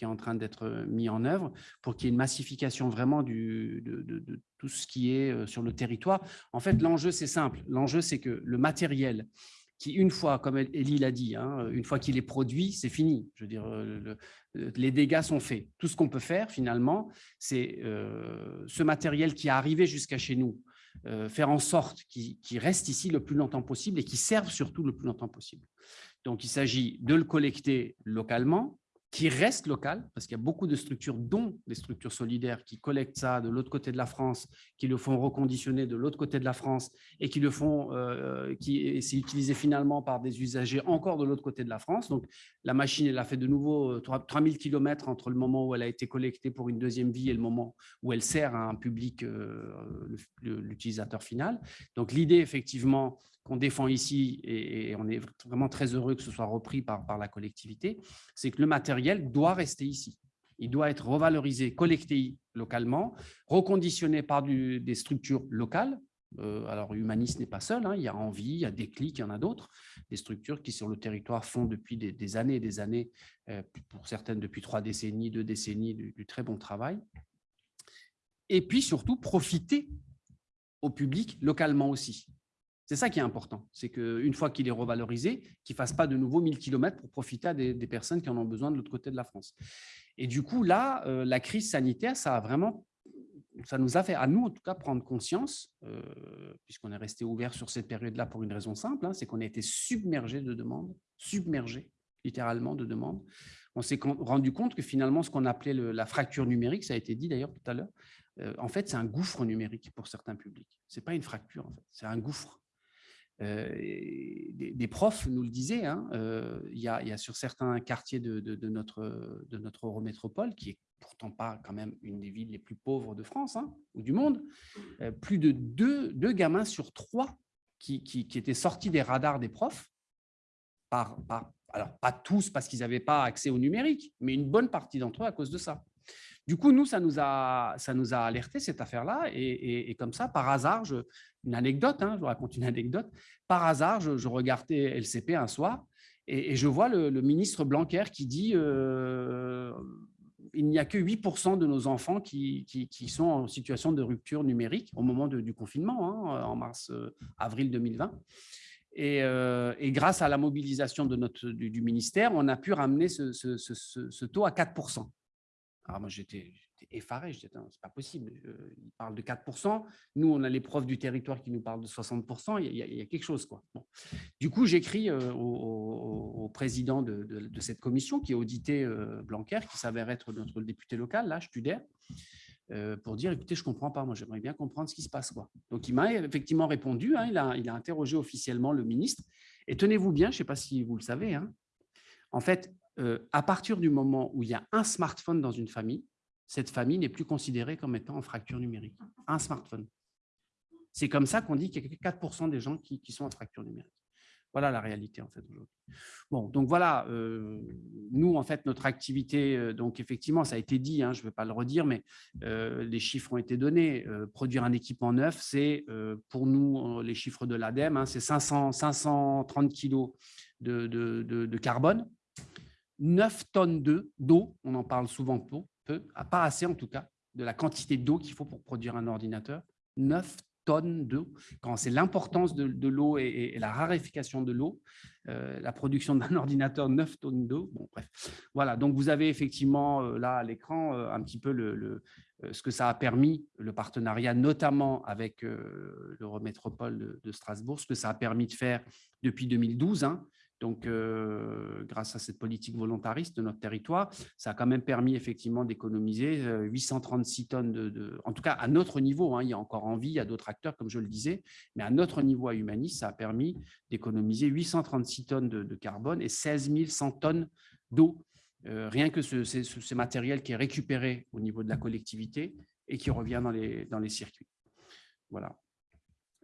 est en train d'être mis en œuvre pour qu'il y ait une massification vraiment du, de, tout ce qui est sur le territoire. En fait, l'enjeu, c'est simple. L'enjeu, c'est que le matériel qui, une fois, comme Elie l'a dit, hein, une fois qu'il est produit, c'est fini. Je veux dire, les dégâts sont faits. Tout ce qu'on peut faire, finalement, c'est euh, ce matériel qui est arrivé jusqu'à chez nous, euh, faire en sorte qu'il reste ici le plus longtemps possible et qu'il serve surtout le plus longtemps possible. Donc, il s'agit de le collecter localement, qui reste local, parce qu'il y a beaucoup de structures, dont des structures solidaires, qui collectent ça de l'autre côté de la France, qui le font reconditionner de l'autre côté de la France, et qui le font, euh, qui c'est utilisé finalement par des usagers encore de l'autre côté de la France. Donc, la machine, elle a fait de nouveau 3000 km entre le moment où elle a été collectée pour une deuxième vie et le moment où elle sert à un public, euh, l'utilisateur final. Donc, l'idée, effectivement, qu'on défend ici, et, on est vraiment très heureux que ce soit repris par, la collectivité, c'est que le matériel doit rester ici. Il doit être revalorisé, collecté localement, reconditionné par des structures locales. Euh, alors, Humanis n'est pas seul, hein, il y a Envie, il y a Déclic, il y en a d'autres, des structures qui sur le territoire font depuis des, années et des années, euh, pour certaines depuis trois décennies, deux décennies, du très bon travail. Et puis surtout, profiter au public localement aussi. C'est ça qui est important, c'est qu'une fois qu'il est revalorisé, qu'il ne fasse pas de nouveau 1000 km pour profiter à des, personnes qui en ont besoin de l'autre côté de la France. Et du coup, là, euh, la crise sanitaire, ça a vraiment, ça nous a fait, à nous en tout cas, prendre conscience, euh, puisqu'on est resté ouvert sur cette période-là pour une raison simple, hein, c'est qu'on a été submergé de demandes, submergé littéralement de demandes. On s'est rendu compte que finalement, ce qu'on appelait la fracture numérique, ça a été dit d'ailleurs tout à l'heure, euh, en fait, c'est un gouffre numérique pour certains publics. Ce n'est pas une fracture, en fait, c'est un gouffre. Euh, des, profs nous le disaient, hein, euh, il, y a, sur certains quartiers de, notre, de notre Eurométropole, qui est pourtant pas quand même une des villes les plus pauvres de France hein, ou du monde, euh, plus de deux, gamins sur trois qui, étaient sortis des radars des profs, par, alors pas tous parce qu'ils n'avaient pas accès au numérique, mais une bonne partie d'entre eux à cause de ça. Du coup, nous, ça nous a, ça nous a alerté cette affaire-là. Et, comme ça, par hasard, je, une anecdote, hein, je vous raconte une anecdote. Par hasard, je, regardais LCP un soir et, je vois le, ministre Blanquer qui dit euh, il n'y a que 8% de nos enfants qui, sont en situation de rupture numérique au moment du confinement, hein, en mars-avril euh, 2020. Euh, et, grâce à la mobilisation du, ministère, on a pu ramener ce, ce, ce taux à 4%. Alors moi, j'étais effaré, je disais, c'est pas possible, euh, il parle de 4%, nous, on a les profs du territoire qui nous parlent de 60%, il y a, quelque chose. Quoi. Du coup, j'écris euh, au, président de, cette commission qui a audité euh, Blanquer, qui s'avère être notre député local, là, Studer, pour dire, écoutez, je comprends pas, moi j'aimerais bien comprendre ce qui se passe. Quoi. Donc il m'a effectivement répondu, hein, il, a, il, a, interrogé officiellement le ministre, et tenez-vous bien, je ne sais pas si vous le savez, hein, en fait, euh, à partir du moment où il y a un smartphone dans une famille, cette famille n'est plus considérée comme étant en fracture numérique. Un smartphone. C'est comme ça qu'on dit qu'il y a 4% des gens qui, sont en fracture numérique. Voilà la réalité en fait aujourd'hui. Bon, donc voilà, euh, nous en fait notre activité, euh, donc effectivement ça a été dit, hein, je ne vais pas le redire, mais les chiffres ont été donnés. produire un équipement neuf, c'est pour nous les chiffres de l'ADEME, hein, c'est 530 kilos de, de carbone 9 tonnes d'eau, on en parle souvent peu, peu, pas assez en tout cas, de la quantité d'eau qu'il faut pour produire un ordinateur. 9 tonnes d'eau. Quand c'est l'importance de, l'eau et, la raréfication de l'eau, euh, la production d'un ordinateur, 9 tonnes d'eau. Bref. Voilà, donc vous avez effectivement euh, là à l'écran euh, un petit peu ce que ça a permis, le partenariat notamment avec l'Eurométropole de, de, Strasbourg, ce que ça a permis de faire depuis 2012. Hein, donc, euh, grâce à cette politique volontariste de notre territoire, ça a quand même permis effectivement d'économiser 836 euh, tonnes de, En tout cas, à notre niveau, hein, il y a encore envie, il y a d'autres acteurs, comme je le disais, mais à notre niveau à Humanis, ça a permis d'économiser 836 tonnes de, carbone et 16 100 tonnes d'eau. Euh, rien que ce, matériel qui est récupéré au niveau de la collectivité et qui revient dans les, dans les circuits. Voilà.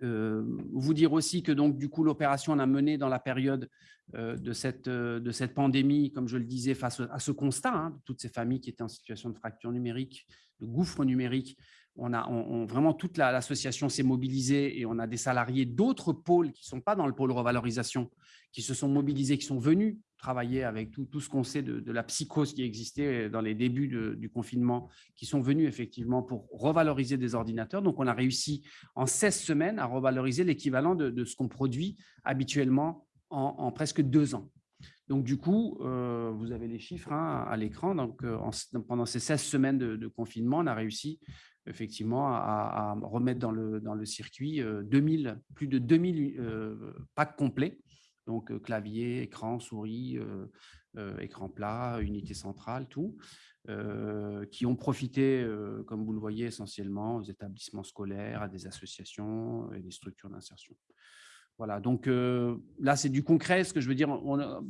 Euh, vous dire aussi que donc du coup l'opération on a mené dans la période euh, de, cette, euh, de cette pandémie, comme je le disais, face à ce constat, hein, de toutes ces familles qui étaient en situation de fracture numérique, le gouffre numérique, on a vraiment toute l'association s'est mobilisée et on a des salariés d'autres pôles qui ne sont pas dans le pôle revalorisation, qui se sont mobilisés, qui sont venus travailler avec tout, tout ce qu'on sait de, la psychose qui existait dans les débuts du confinement, qui sont venus effectivement pour revaloriser des ordinateurs. Donc, on a réussi en 16 semaines à revaloriser l'équivalent de, ce qu'on produit habituellement en, presque deux ans. Donc, du coup, euh, vous avez les chiffres hein, à l'écran. Donc, euh, pendant ces 16 semaines de, confinement, on a réussi effectivement à, remettre dans le, dans le circuit 2000, euh, plus de 2000 packs complets. Donc, clavier, écran, souris, écran plat, unité centrale, tout, qui ont profité, comme vous le voyez, essentiellement aux établissements scolaires, à des associations et des structures d'insertion. Voilà, donc là, c'est du concret. Ce que je veux dire,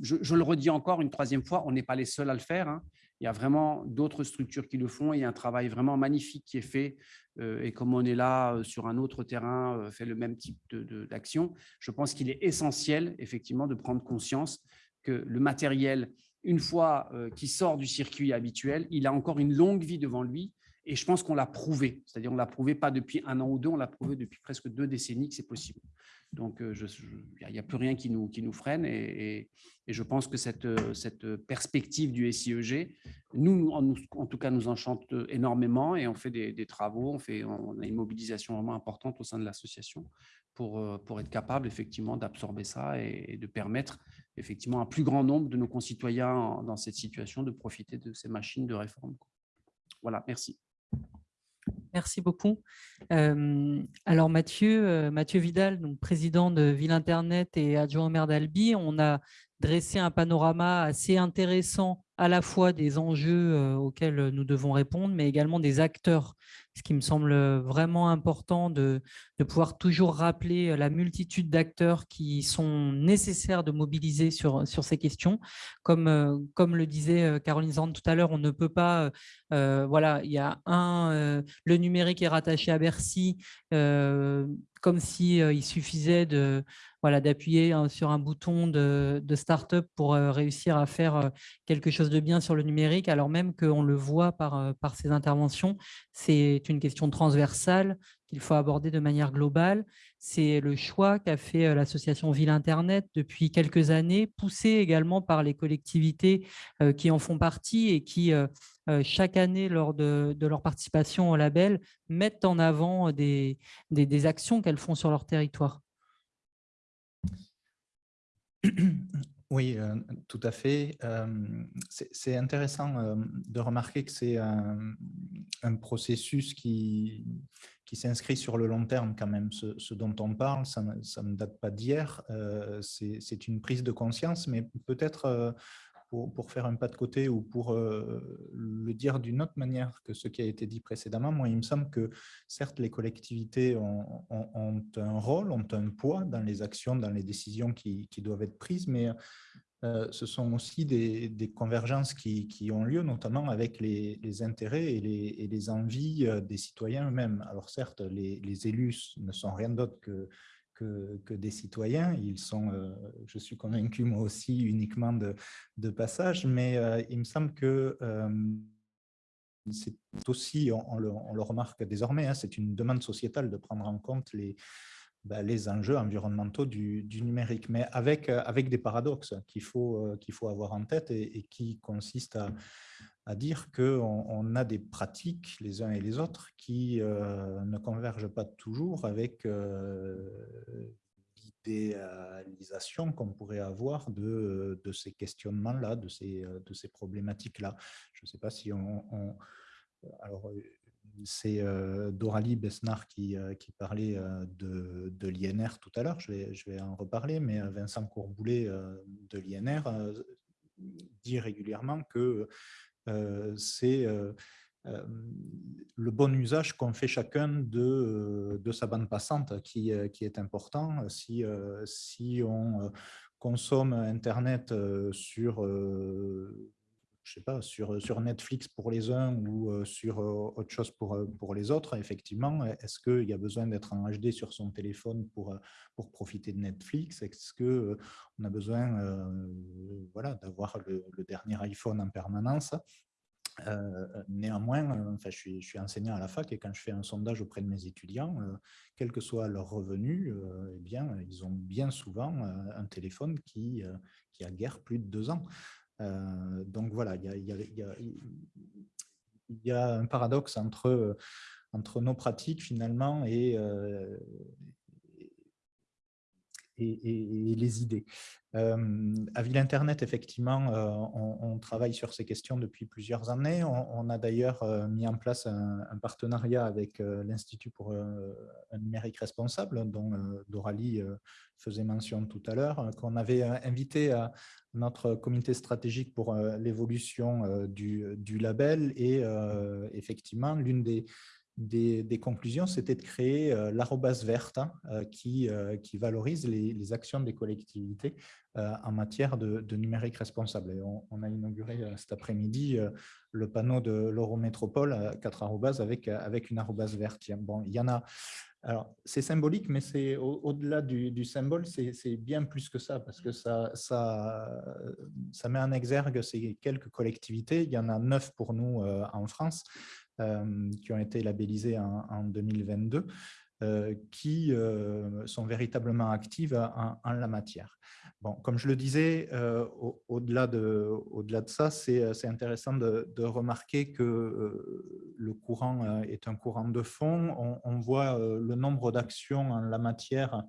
je, le redis encore une troisième fois, on n'est pas les seuls à le faire. Hein. Il y a vraiment d'autres structures qui le font. Il y a un travail vraiment magnifique qui est fait. et comme on est là sur un autre terrain, fait le même type d'action, je pense qu'il est essentiel, effectivement, de prendre conscience que le matériel, une fois qu'il sort du circuit habituel, il a encore une longue vie devant lui. Et je pense qu'on l'a prouvé. C'est-à-dire, on l'a prouvé pas depuis un an ou deux, on l'a prouvé depuis presque deux décennies que c'est possible. Donc, il n'y a, plus rien qui nous, freine et, je pense que cette, perspective du SIEG, nous, en, tout cas, nous enchante énormément et on fait des, travaux, on, fait, a une mobilisation vraiment importante au sein de l'association pour, pour être capable effectivement d'absorber ça et, de permettre effectivement un plus grand nombre de nos concitoyens dans cette situation de profiter de ces machines de réforme. Voilà, merci. Merci beaucoup. alors Mathieu, Mathieu Vidal, président de Ville Internet et adjoint au maire d'Albi, on a dressé un panorama assez intéressant à la fois des enjeux auxquels nous devons répondre, mais également des acteurs ce qui me semble vraiment important de, pouvoir toujours rappeler la multitude d'acteurs qui sont nécessaires de mobiliser sur, sur ces questions. Comme, comme le disait Caroline Zand tout à l'heure, on ne peut pas, voilà, il y a un, le numérique est rattaché à Bercy, comme s'il il suffisait de voilà, d'appuyer hein, sur un bouton de, de start-up pour réussir à faire quelque chose de bien sur le numérique, alors même qu'on le voit par, par ces interventions, c'est une question transversale qu'il faut aborder de manière globale. C'est le choix qu'a fait l'association Ville Internet depuis quelques années, poussé également par les collectivités qui en font partie et qui, chaque année, lors de, leur participation au label, mettent en avant des, actions qu'elles font sur leur territoire. Oui, euh, tout à fait. Euh, c'est intéressant euh, de remarquer que c'est un, processus qui, qui s'inscrit sur le long terme quand même. Ce, dont on parle, ça, ne date pas d'hier. c'est une prise de conscience, mais peut-être pour, faire un pas de côté ou pour euh, le dire d'une autre manière que ce qui a été dit précédemment, moi, il me semble que certes, les collectivités ont, un rôle, ont un poids dans les actions, dans les décisions qui, doivent être prises, mais euh, ce sont aussi des, convergences qui, ont lieu, notamment avec les, intérêts et les, envies euh, des citoyens eux-mêmes. Alors certes, les, élus ne sont rien d'autre que que, des citoyens. Ils sont, euh, je suis convaincu moi aussi, uniquement de, de passage, mais il me semble que c'est aussi, on, le, remarque désormais, hein, c'est une demande sociétale de prendre en compte les, bah, les enjeux environnementaux du, numérique, mais avec, avec des paradoxes qu'il faut, qu'il faut avoir en tête et, qui consistent à, dire qu'on on a des pratiques, les uns et les autres, qui euh, ne convergent pas toujours avec euh, l'idéalisation qu'on pourrait avoir de, de ces questionnements-là, de ces, de ces problématiques-là. Je ne sais pas si on... alors, c'est euh, Doralie Besnard qui, qui parlait de, de l'INR tout à l'heure, je vais, en reparler, mais Vincent Courboulet de l'INR dit régulièrement que euh, c'est euh, euh, le bon usage qu'on fait chacun de, sa bande passante qui, est important. Si on consomme Internet sur je sais pas, sur, sur Netflix pour les uns ou sur autre chose pour, pour les autres, effectivement, est-ce qu'il y a besoin d'être en HD sur son téléphone pour, pour profiter de Netflix? Est-ce qu'on a besoin voilà, d'avoir le, dernier iPhone en permanence? Néanmoins, enfin, je, suis, je, suis, enseignant à la fac et quand je fais un sondage auprès de mes étudiants, quel que soit leur revenu, eh bien, ils ont bien souvent un téléphone qui, qui a guère plus de deux ans. Donc voilà, il y a, un paradoxe entre, entre nos pratiques finalement et, et, les idées. à Ville Internet, effectivement, on, travaille sur ces questions depuis plusieurs années. On, a d'ailleurs mis en place un, partenariat avec l'Institut pour un numérique responsable, dont Doralie faisait mention tout à l'heure, qu'on avait invité à notre comité stratégique pour l'évolution du, label. Et effectivement, l'une des des, conclusions, c'était de créer euh, l'arrobase verte hein, euh, qui, euh, qui, valorise les, actions des collectivités en matière de, numérique responsable. Et on, a inauguré cet après-midi le panneau de l'Eurométropole, 4 arrobas avec, avec une arrobase verte. Bon, il y en a alors, c'est symbolique, mais c'est au-delà du, symbole, c'est bien plus que ça, parce que ça, met en exergue ces quelques collectivités. Il y en a neuf pour nous en France, qui ont été labellisées en, 2022, euh, qui euh, sont véritablement actives en, la matière. Bon, comme je le disais, au-delà de, au de, ça, c'est intéressant de, remarquer que le courant est un courant de fond. On, voit le nombre d'actions en la matière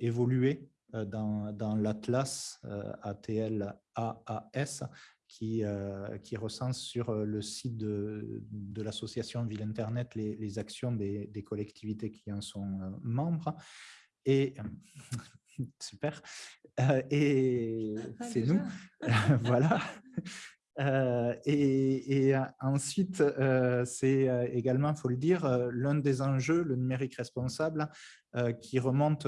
évoluer dans, dans l'Atlas ATL AAS qui, euh, qui, recense sur euh, le site de, de l'association Ville Internet les, les actions des, des, collectivités qui en sont euh, membres. Et super. et ah, c'est nous. voilà. et, et, ensuite, c'est également, il faut le dire, l'un des enjeux, le numérique responsable, qui remonte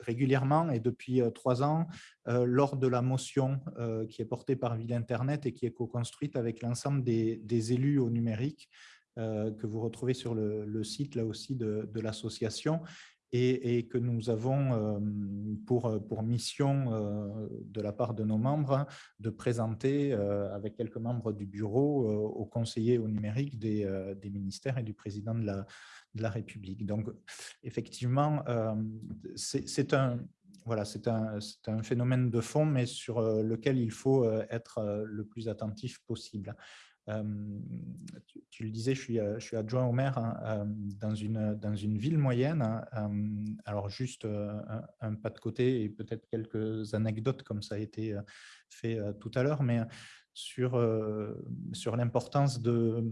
régulièrement et depuis euh, trois ans euh, lors de la motion euh, qui est portée par Ville Internet et qui est co-construite avec l'ensemble des, élus au numérique que vous retrouvez sur le, site là aussi de, l'association et, que nous avons pour, mission de la part de nos membres de présenter avec quelques membres du bureau aux conseillers au numérique des ministères et du président de la, de la République. Donc, effectivement, euh, c'est un, voilà, un, un, phénomène de fond, mais sur euh, lequel il faut euh, être le plus attentif possible. tu, le disais, je suis, je suis adjoint au maire hein, dans, une, dans une ville moyenne. Hein, alors, juste un, pas de côté et peut-être quelques anecdotes comme ça a été fait tout à l'heure, mais sur, sur l'importance de,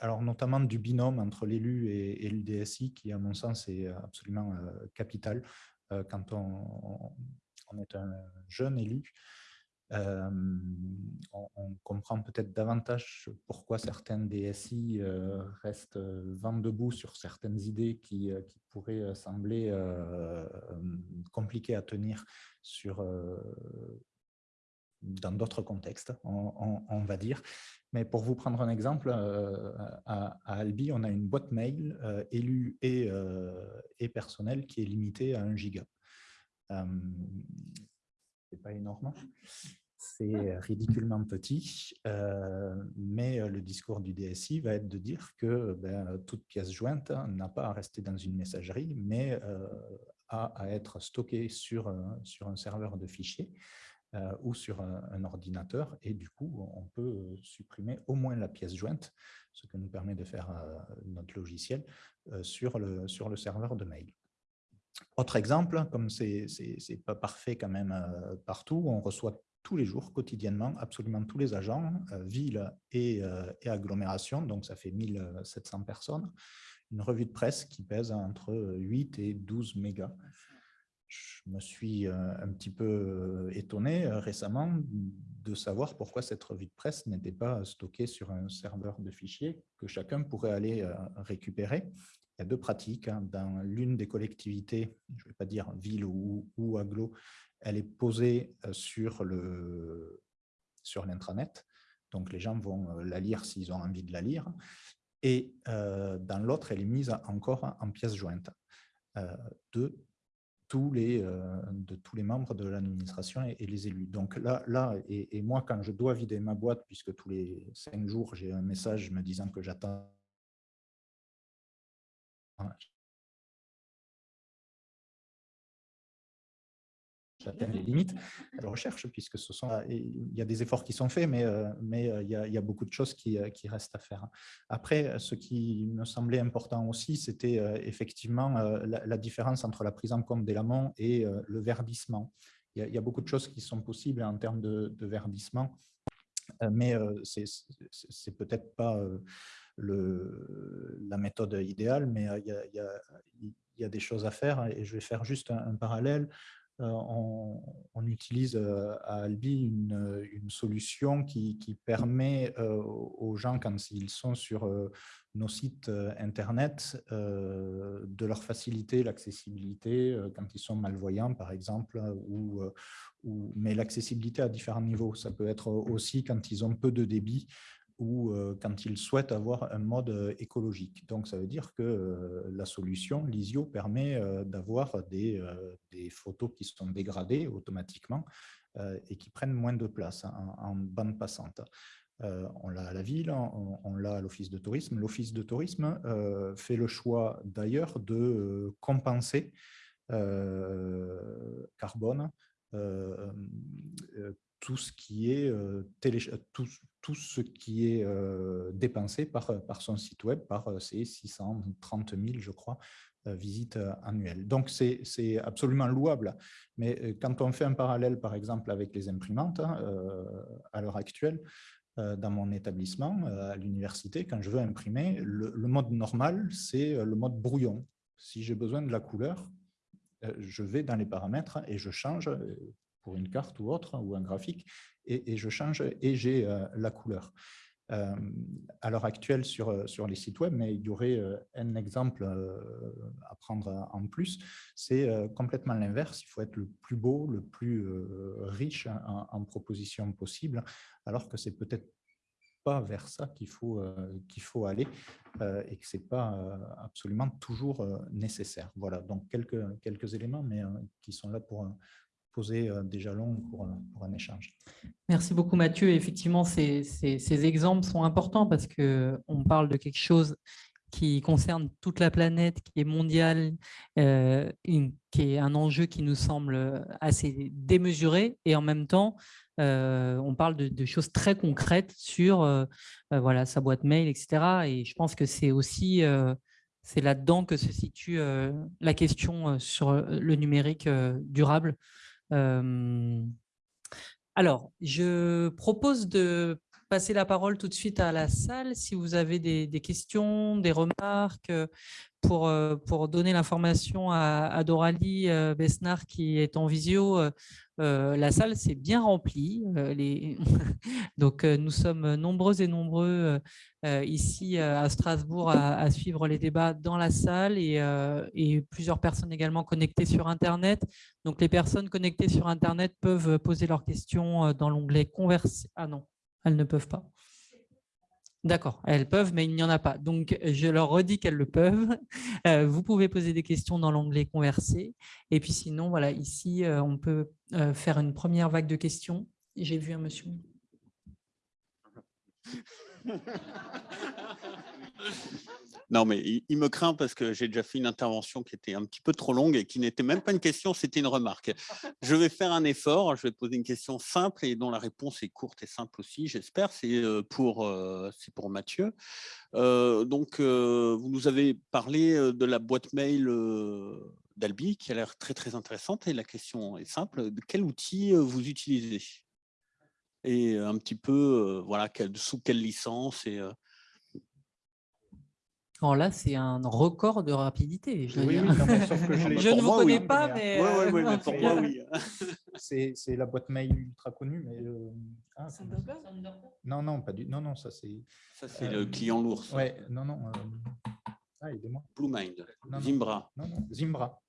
alors notamment du binôme entre l'élu et, le DSI, qui à mon sens est absolument euh, capital euh, quand on, est un jeune élu. on, comprend peut-être davantage pourquoi certains DSI restent vent debout sur certaines idées qui, pourraient sembler compliquées à tenir dans d'autres contextes, on, va dire. Mais pour vous prendre un exemple, euh, à, Albi, on a une boîte mail euh, élue et, euh, et personnelle qui est limitée à 1 giga. c'est pas énorme, c'est ridiculement petit, mais le discours du DSI va être de dire que ben, toute pièce jointe n'a pas à rester dans une messagerie, mais a à être stockée sur, sur un serveur de fichiers euh, ou sur un, ordinateur. Et du coup, on peut euh, supprimer au moins la pièce jointe, ce que nous permet de faire euh, notre logiciel, sur, le, sur le serveur de mail. Autre exemple, comme ce n'est pas parfait quand même partout, on reçoit tous les jours, quotidiennement, absolument tous les agents, ville et, et, agglomération, donc ça fait 1700 personnes, une revue de presse qui pèse entre 8 et 12 mégas je me suis euh, un petit peu euh, étonné euh, récemment de savoir pourquoi cette revue de presse n'était pas stockée sur un serveur de fichiers que chacun pourrait aller récupérer. Il y a deux pratiques. Hein. Dans l'une des collectivités, je ne vais pas dire ville ou, ou aglo, elle est posée sur l'intranet. Donc, les gens vont la lire s'ils ont envie de la lire. Et dans l'autre, elle est mise encore en pièce jointe. deux les, euh, de tous les membres de l'administration et, les élus. Donc là, là et moi, quand je dois vider ma boîte, puisque tous les cinq jours, j'ai un message me disant que j'attends j'atteins les limites de recherche, puisque ce sont, il y a des efforts qui sont faits, mais, euh, mais euh, il, y a, il y a beaucoup de choses qui, euh, qui, restent à faire. Après, ce qui me semblait important aussi, c'était effectivement la, différence entre la prise en compte des laments et le verdissement. Il y, a, beaucoup de choses qui sont possibles en termes de, verdissement, mais c'est peut-être pas le, la méthode idéale, mais il y, a, il, y a, des choses à faire et je vais faire juste un parallèle. Euh, on, utilise euh, à Albi une, solution qui, permet euh, aux gens, quand ils sont sur nos sites Internet, de leur faciliter l'accessibilité quand ils sont malvoyants, par exemple, ou mais l'accessibilité à différents niveaux. Ça peut être aussi quand ils ont peu de débit, ou quand ils souhaitent avoir un mode écologique. Donc, ça veut dire que la solution, l'ISIO, permet d'avoir des, photos qui sont dégradées automatiquement et qui prennent moins de place en, en bande passante. on l'a à la ville, on l'a à l'Office de tourisme. L'Office de tourisme fait le choix d'ailleurs de compenser carbone tout ce qui est, télé, tout, tout, ce qui est dépensé par, par son site web, par ses 630 000, je crois, visites annuelles. Donc, c'est absolument louable. Mais quand on fait un parallèle, par exemple, avec les imprimantes, hein, à l'heure actuelle, dans mon établissement, à l'université, quand je veux imprimer, le, le mode normal, c'est le mode brouillon. Si j'ai besoin de la couleur, je vais dans les paramètres et je change pour une carte ou autre, ou un graphique, et, je change et j'ai euh, la couleur. Euh, à l'heure actuelle sur, euh, sur les sites web, mais il y aurait euh, un exemple à prendre en plus, c'est complètement l'inverse, il faut être le plus beau, le plus riche en, en propositions possibles, alors que c'est peut-être pas vers ça qu'il faut, qu'il faut aller et que ce n'est pas absolument toujours nécessaire. Voilà, donc quelques, quelques éléments, mais qui sont là pour, poser des jalons pour, un échange. Merci beaucoup Mathieu. Effectivement, ces, exemples sont importants parce qu'on parle de quelque chose qui concerne toute la planète, qui est mondial, euh, une, qui est un enjeu qui nous semble assez démesuré et en même temps, euh, on parle de, de, choses très concrètes sur euh, voilà, sa boîte mail, etc. Et je pense que c'est aussi c'est là-dedans que se situe la question sur le numérique durable alors, je propose de passer la parole tout de suite à la salle. Si vous avez des, questions, des remarques, pour, pour donner l'information à, Doralie Besnard qui est en visio, euh, la salle s'est bien remplie. Euh. Donc, euh, nous sommes nombreux et nombreux ici à Strasbourg à, à, suivre les débats dans la salle et, et, plusieurs personnes également connectées sur Internet. Donc, les personnes connectées sur Internet peuvent poser leurs questions dans l'onglet « Converser ». Ah non, elles ne peuvent pas. D'accord, elles peuvent, mais il n'y en a pas. Donc, je leur redis qu'elles le peuvent. Euh, vous pouvez poser des questions dans l'onglet « Converser ». Et puis sinon, voilà, ici, euh, on peut euh, faire une première vague de questions. J'ai vu un monsieur. Non, mais il, me craint parce que j'ai déjà fait une intervention qui était un petit peu trop longue et qui n'était même pas une question, c'était une remarque. Je vais faire un effort, je vais poser une question simple et dont la réponse est courte et simple aussi, j'espère. C'est pour, c'est pour Mathieu. Euh, donc, euh, vous nous avez parlé de la boîte mail d'Albi qui a l'air très, très intéressante. Et la question est simple, de quel outil vous utilisez? Et un petit peu, voilà, sous quelle licence et là, c'est un record de rapidité. Je, oui, oui, non, que je, je ne vous connais oui. pas, mais... Oui, oui, oui, mais pour moi, oui. C'est la boîte mail ultra connue, mais... Euh... Ah, non, non, pas du... Non, non, ça c'est... Ça, c'est euh... le client lourd. Oui, non, non. Euh... Ah, aidez-moi. Bluemind, Zimbra. Non, non, Zimbra.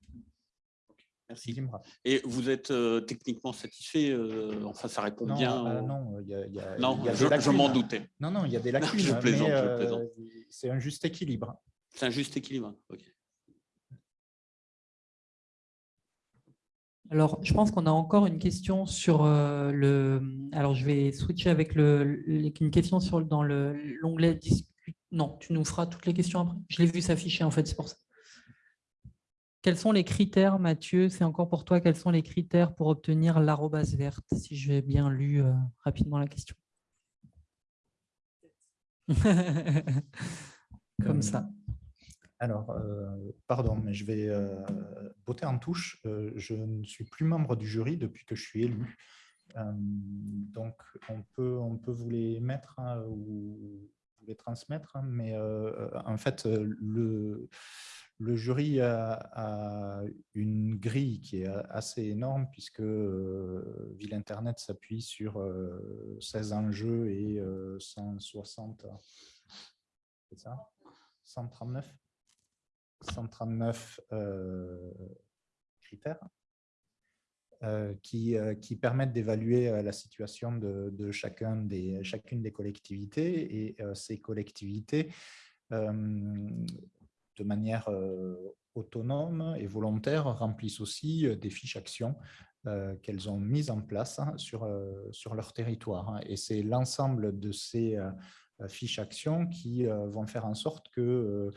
Merci. Et vous êtes euh, techniquement satisfait euh, Enfin, ça répond non, bien euh, Non, il y a, y a, non y a je, je m'en doutais. Non, non, il y a des lacunes. je plaisante, mais, je plaisante. C'est un juste équilibre. C'est un juste équilibre, ok. Alors, je pense qu'on a encore une question sur euh, le... Alors, je vais switcher avec le, une question sur, dans l'onglet. Non, tu nous feras toutes les questions après. Je l'ai vu s'afficher, en fait, c'est pour ça. Quels sont les critères, Mathieu? C'est encore pour toi, quels sont les critères pour obtenir l'arrobase verte, si j'ai bien lu euh, rapidement la question? Comme ça. Alors, euh, pardon, mais je vais euh, botter en touche. Euh, je ne suis plus membre du jury depuis que je suis élu. donc, on peut, on peut vous les mettre hein, ou vous les transmettre, hein, mais en fait, le, le jury a, une grille qui est assez énorme puisque Ville Internet s'appuie sur 16 enjeux et 160, c'est ça? 139 139 euh, critères euh, qui, euh, permettent d'évaluer la situation de, de chacun des, chacune des collectivités et ces collectivités de manière autonome et volontaire remplissent aussi des fiches actions qu'elles ont mises en place hein, sur, leur territoire. Hein. Et c'est l'ensemble de ces fiches actions qui vont faire en sorte que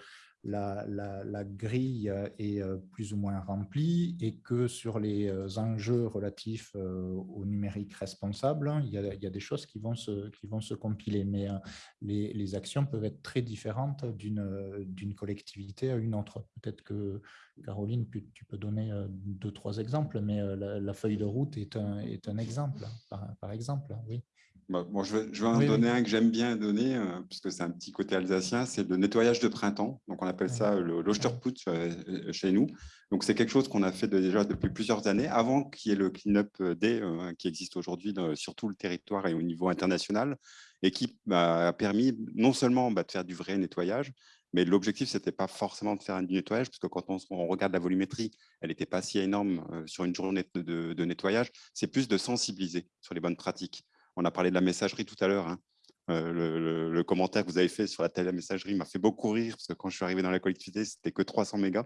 la, grille est euh, plus ou moins remplie et que sur les euh, enjeux relatifs euh, au numérique responsable, il y, a, des choses qui vont se, qui vont se compiler. Mais les, actions peuvent être très différentes d'une collectivité à une autre. Peut-être que, Caroline, tu peux donner deux, trois exemples, mais la, feuille de route est un, est un exemple, par exemple. Oui. Bah, bon, je vais, je vais en donner un que j'aime bien donner, euh, puisque c'est un petit côté alsacien, c'est le nettoyage de printemps. Donc, on appelle ça le l'Osterputz euh, euh, chez nous. Donc, c'est quelque chose qu'on a fait déjà depuis plusieurs années, avant qu'il y ait le Cleanup Day qui existe aujourd'hui sur tout le territoire et au niveau international, et qui bah, a permis non seulement bah, de faire du vrai nettoyage, mais l'objectif, ce n'était pas forcément de faire du nettoyage, parce que quand on, regarde la volumétrie, elle n'était pas si énorme sur une journée de nettoyage. C'est plus de sensibiliser sur les bonnes pratiques. On a parlé de la messagerie tout à l'heure. Hein. Euh, le, commentaire que vous avez fait sur la télé messagerie m'a fait beaucoup rire parce que quand je suis arrivé dans la collectivité, c'était que 300 mégas.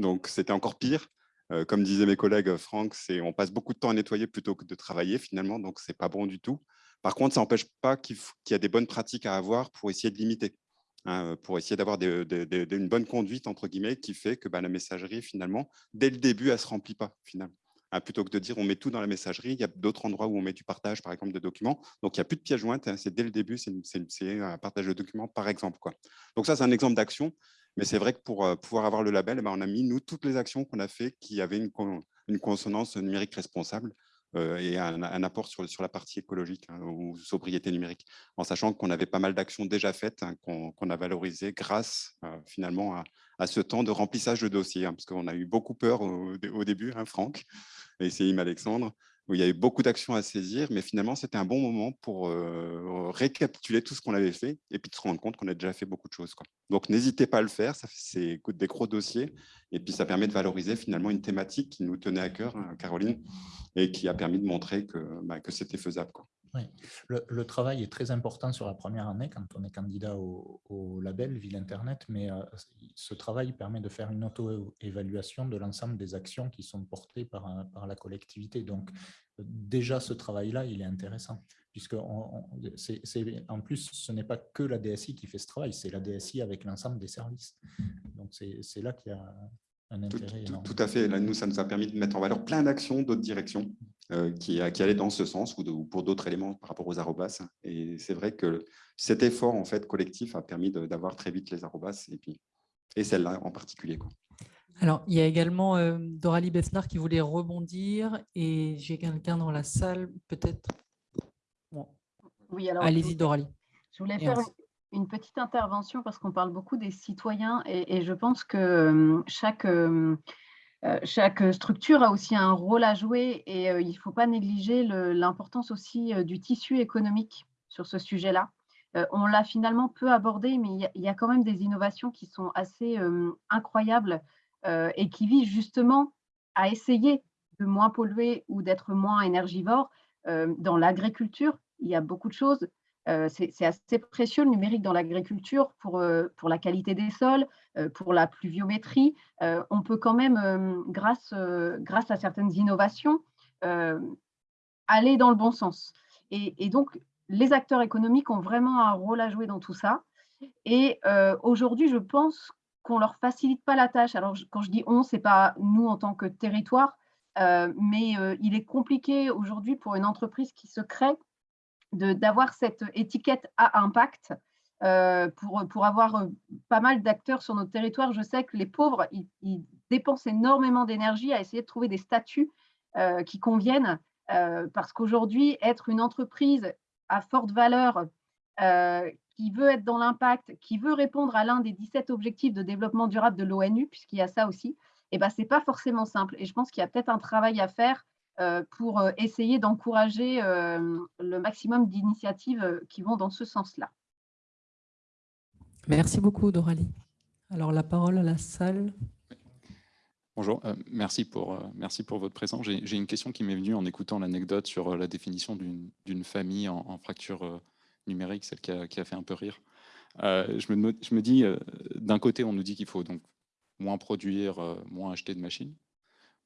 Donc, c'était encore pire. Euh, comme disaient mes collègues, Franck, on passe beaucoup de temps à nettoyer plutôt que de travailler finalement, donc ce n'est pas bon du tout. Par contre, ça n'empêche pas qu'il y a des bonnes pratiques à avoir pour essayer de limiter, hein, pour essayer d'avoir une bonne conduite, entre guillemets, qui fait que bah, la messagerie, finalement, dès le début, elle ne se remplit pas, finalement. Hein, plutôt que de dire on met tout dans la messagerie, il y a d'autres endroits où on met du partage, par exemple, de documents. Donc, il n'y a plus de pièces jointes, hein, c'est dès le début, c'est un partage de documents, par exemple. Quoi. Donc, ça, c'est un exemple d'action. Mais c'est vrai que pour euh, pouvoir avoir le label, eh ben, on a mis, nous, toutes les actions qu'on a fait qui avaient une, consonance numérique responsable euh, et un, apport sur, sur, la partie écologique hein, ou sobriété numérique, en sachant qu'on avait pas mal d'actions déjà faites qu'on a valorisées grâce euh, finalement à, ce temps de remplissage de dossiers, parce qu'on a eu beaucoup peur au, début, Franck, et c'est Alexandre, où il y avait beaucoup d'actions à saisir, mais finalement, c'était un bon moment pour euh, récapituler tout ce qu'on avait fait et puis de se rendre compte qu'on a déjà fait beaucoup de choses. Donc, n'hésitez pas à le faire, c'est des gros dossiers, et puis ça permet de valoriser finalement une thématique qui nous tenait à cœur, hein, Caroline, et qui a permis de montrer que, bah, que c'était faisable. Oui. Le, travail est très important sur la première année quand on est candidat au, label Ville Internet, mais euh, ce travail permet de faire une auto-évaluation de l'ensemble des actions qui sont portées par, euh, par la collectivité. Donc, déjà, ce travail-là, il est intéressant, puisque en plus, ce n'est pas que la DSI qui fait ce travail, c'est la DSI avec l'ensemble des services. Donc, c'est là qu'il y a tout, à fait. Là, nous, ça nous a permis de mettre en valeur plein d'actions d'autres directions qui, qui, allaient dans ce sens ou, pour d'autres éléments par rapport aux arrobas. Et c'est vrai que cet effort en fait collectif a permis d'avoir très vite les arrobas et, puis, et celle-là en particulier. Quoi. Alors, il y a également euh, Doralie Besnard qui voulait rebondir et j'ai quelqu'un dans la salle, peut-être? Oui, alors. Allez-y, Doralie. Je voulais faire une petite intervention parce qu'on parle beaucoup des citoyens et, je pense que euh, chaque, euh, euh, chaque structure a aussi un rôle à jouer et il ne faut pas négliger l'importance aussi du tissu économique sur ce sujet-là. on l'a finalement peu abordé, mais il y, a quand même des innovations qui sont assez incroyables et qui visent justement à essayer de moins polluer ou d'être moins énergivore. dans l'agriculture, il y a beaucoup de choses c'est assez précieux le numérique dans l'agriculture pour, pour la qualité des sols, pour la pluviométrie. on peut quand même, grâce, grâce à certaines innovations, aller dans le bon sens. Et, donc, les acteurs économiques ont vraiment un rôle à jouer dans tout ça. Et aujourd'hui, je pense qu'on ne leur facilite pas la tâche. Alors, quand je dis on, ce n'est pas nous en tant que territoire, mais il est compliqué aujourd'hui pour une entreprise qui se crée d'avoir cette étiquette à impact. pour, pour avoir pas mal d'acteurs sur notre territoire, je sais que les pauvres, ils, dépensent énormément d'énergie à essayer de trouver des statuts qui conviennent, parce qu'aujourd'hui, être une entreprise à forte valeur, qui veut être dans l'impact, qui veut répondre à l'un des 17 objectifs de développement durable de l'ONU, puisqu'il y a ça aussi, eh ben, ce n'est pas forcément simple. Et je pense qu'il y a peut-être un travail à faire euh, pour euh, essayer d'encourager euh, le maximum d'initiatives qui vont dans ce sens-là. Merci beaucoup, Doralie. Alors, la parole à la salle. Bonjour, merci, pour, merci pour votre présence. J'ai une question qui m'est venue en écoutant l'anecdote sur la définition d'une famille en, fracture numérique, celle qui a, qui a, fait un peu rire. je, me, je me dis, d'un côté, on nous dit qu'il faut donc moins produire, moins acheter de machines.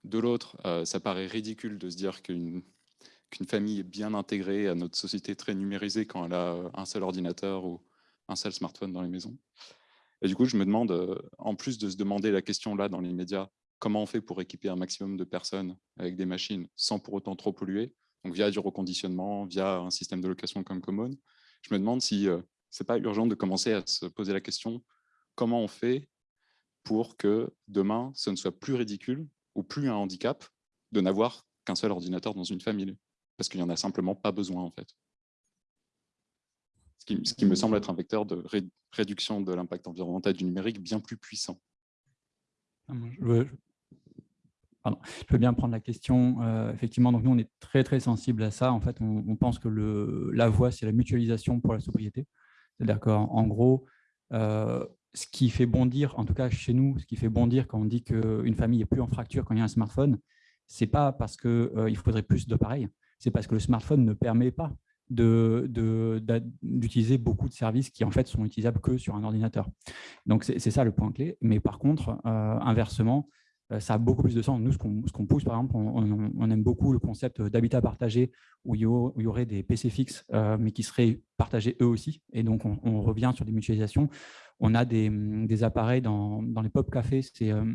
De l'autre, euh, ça paraît ridicule de se dire qu'une famille est bien intégrée à notre société très numérisée quand elle a euh, un seul ordinateur ou un seul smartphone dans les maisons. Et du coup, je me demande, euh, en plus de se demander la question là dans les médias, comment on fait pour équiper un maximum de personnes avec des machines sans pour autant trop polluer, donc via du reconditionnement, via un système de location comme Common, je me demande si ce n'est pas urgent de commencer à se poser la question comment on fait pour que demain, ce ne soit plus ridicule ou plus un handicap de n'avoir qu'un seul ordinateur dans une famille, parce qu'il n'y en a simplement pas besoin en fait. Ce qui, me semble être un vecteur de réduction de l'impact environnemental du numérique bien plus puissant. Ah, je, veux, bien prendre la question. Euh, effectivement, donc nous, on est très, très sensible à ça. En fait, on, pense que la voie, c'est la mutualisation pour la sobriété. C'est-à-dire qu'en gros, euh, ce qui fait bondir, en tout cas chez nous, ce qui fait bondir quand on dit qu'une famille est plus en fracture quand il y a un smartphone, c'est pas parce qu'il euh, faudrait plus d'appareils, c'est parce que le smartphone ne permet pas d'utiliser beaucoup de services qui en fait sont utilisables que sur un ordinateur. Donc c'est ça le point clé. Mais par contre, euh, inversement, ça a beaucoup plus de sens. Nous, ce qu'on pousse, par exemple, on, aime beaucoup le concept d'habitat partagé où il, y aurait des PC fixes, mais qui seraient partagés eux aussi. Et donc, on, revient sur des mutualisations on a des, appareils dans, les pop cafés. C'est euh,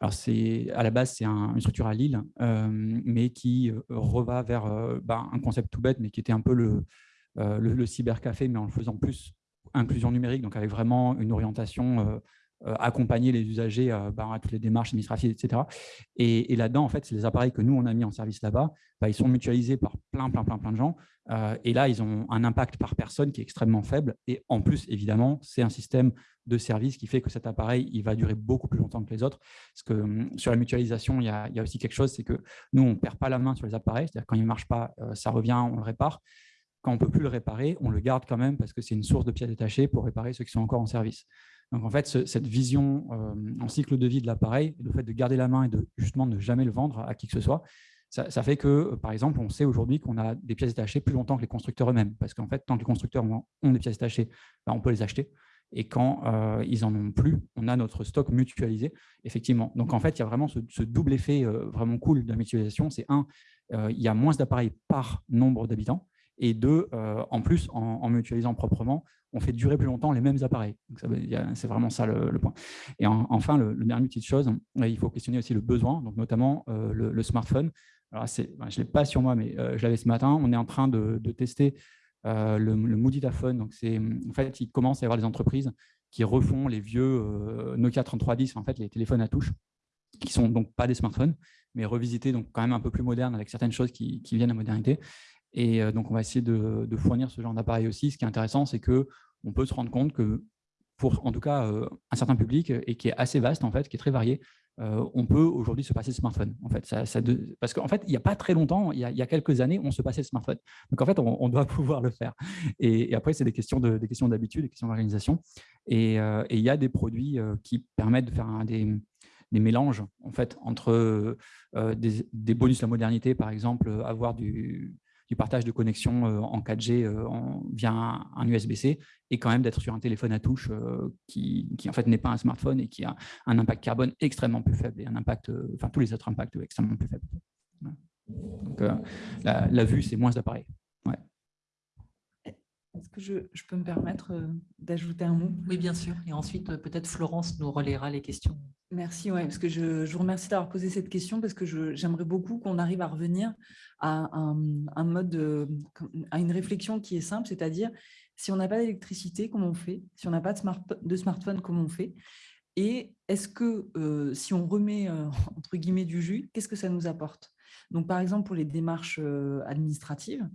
à la base c'est une structure à Lille, euh, mais qui euh, reva vers bah, un concept tout bête, mais qui était un peu le, le, cybercafé, mais en le faisant plus inclusion numérique, donc avec vraiment une orientation accompagner les usagers bah, à toutes les démarches administratives, etc. Et, là-dedans, en fait, les appareils que nous, on a mis en service là-bas. Bah, ils sont mutualisés par plein, plein, plein, plein de gens. Euh, et là, ils ont un impact par personne qui est extrêmement faible. Et en plus, évidemment, c'est un système de service qui fait que cet appareil, il va durer beaucoup plus longtemps que les autres. Parce que hum, sur la mutualisation, il y a, aussi quelque chose, c'est que nous, on ne perd pas la main sur les appareils. C'est-à-dire quand il ne marche pas, euh, ça revient, on le répare. Quand on ne peut plus le réparer, on le garde quand même parce que c'est une source de pièces détachées pour réparer ceux qui sont encore en service. Donc en fait, cette vision euh, en cycle de vie de l'appareil, le fait de garder la main et de justement ne jamais le vendre à qui que ce soit, ça, fait que, euh, par exemple, on sait aujourd'hui qu'on a des pièces détachées plus longtemps que les constructeurs eux-mêmes. Parce qu'en fait, tant que les constructeurs ont des pièces détachées, ben, on peut les acheter. Et quand euh, ils n'en ont plus, on a notre stock mutualisé, effectivement. Donc, en fait, il y a vraiment ce, double effet vraiment cool de la mutualisation. C'est un, il y a moins d'appareils par nombre d'habitants. Et deux, en plus, en, mutualisant proprement, on fait durer plus longtemps les mêmes appareils. C'est vraiment ça le, point. Et enfin, le, dernier petite chose, il faut questionner aussi le besoin, donc notamment le, smartphone. Alors, je ne l'ai pas sur moi, mais euh, je l'avais ce matin. On est en train de, tester euh, le, le Mooditaphone. Donc, en fait, il commence à y avoir des entreprises qui refont les vieux euh, Nokia 3310, en fait, les téléphones à touche, qui sont donc pas des smartphones, mais revisités, donc quand même un peu plus modernes, avec certaines choses qui, viennent à modernité. Et donc, on va essayer de, fournir ce genre d'appareil aussi. Ce qui est intéressant, c'est qu'on peut se rendre compte que pour, en tout cas, un certain public, et qui est assez vaste, en fait, qui est très varié, euh, on peut aujourd'hui se passer de smartphone. En fait, ça, parce qu'en fait, il n'y a pas très longtemps, il y a, quelques années, on se passait de smartphone. Donc, en fait, on, doit pouvoir le faire. Et, après, c'est des questions d'habitude, des questions d'organisation. Euh, et, il y a des produits euh, qui permettent de faire des, mélanges en fait, entre des, bonus de la modernité, par exemple, avoir du, du partage de connexion en 4G en, via un, USB-C et quand même d'être sur un téléphone à touche qui, qui, en fait n'est pas un smartphone et qui a un impact carbone extrêmement plus faible et un impact, enfin tous les autres impacts extrêmement plus faibles. Donc la, la, vue, c'est moins d'appareils. Ouais. Est-ce que je, peux me permettre euh, d'ajouter un mot? Oui, bien sûr. Et ensuite, euh, peut-être Florence nous relaiera les questions. Merci, ouais, parce que je, vous remercie d'avoir posé cette question parce que j'aimerais beaucoup qu'on arrive à revenir à un, mode, euh, à une réflexion qui est simple, c'est-à-dire si on n'a pas d'électricité, comment on fait? Si on n'a pas de, smart, de, smartphone, comment on fait? Et est-ce que si on remet entre guillemets du jus, qu'est-ce que ça nous apporte? Donc, par exemple, pour les démarches administratives,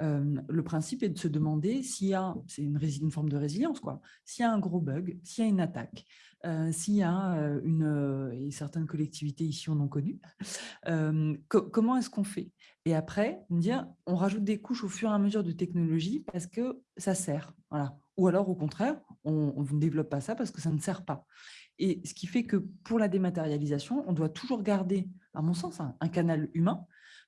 le principe est de se demander s'il y a, c'est une, forme de résilience, quoi, s'il y a un gros bug, s'il y a une attaque, s'il y a une, et certaines collectivités ici en ont connu, comment est-ce qu'on fait? Et après, dire, on rajoute des couches au fur et à mesure de technologie parce que ça sert. Ou alors, au contraire, on ne développe pas ça parce que ça ne sert pas. Et ce qui fait que pour la dématérialisation, on doit toujours garder, à mon sens, un canal humain,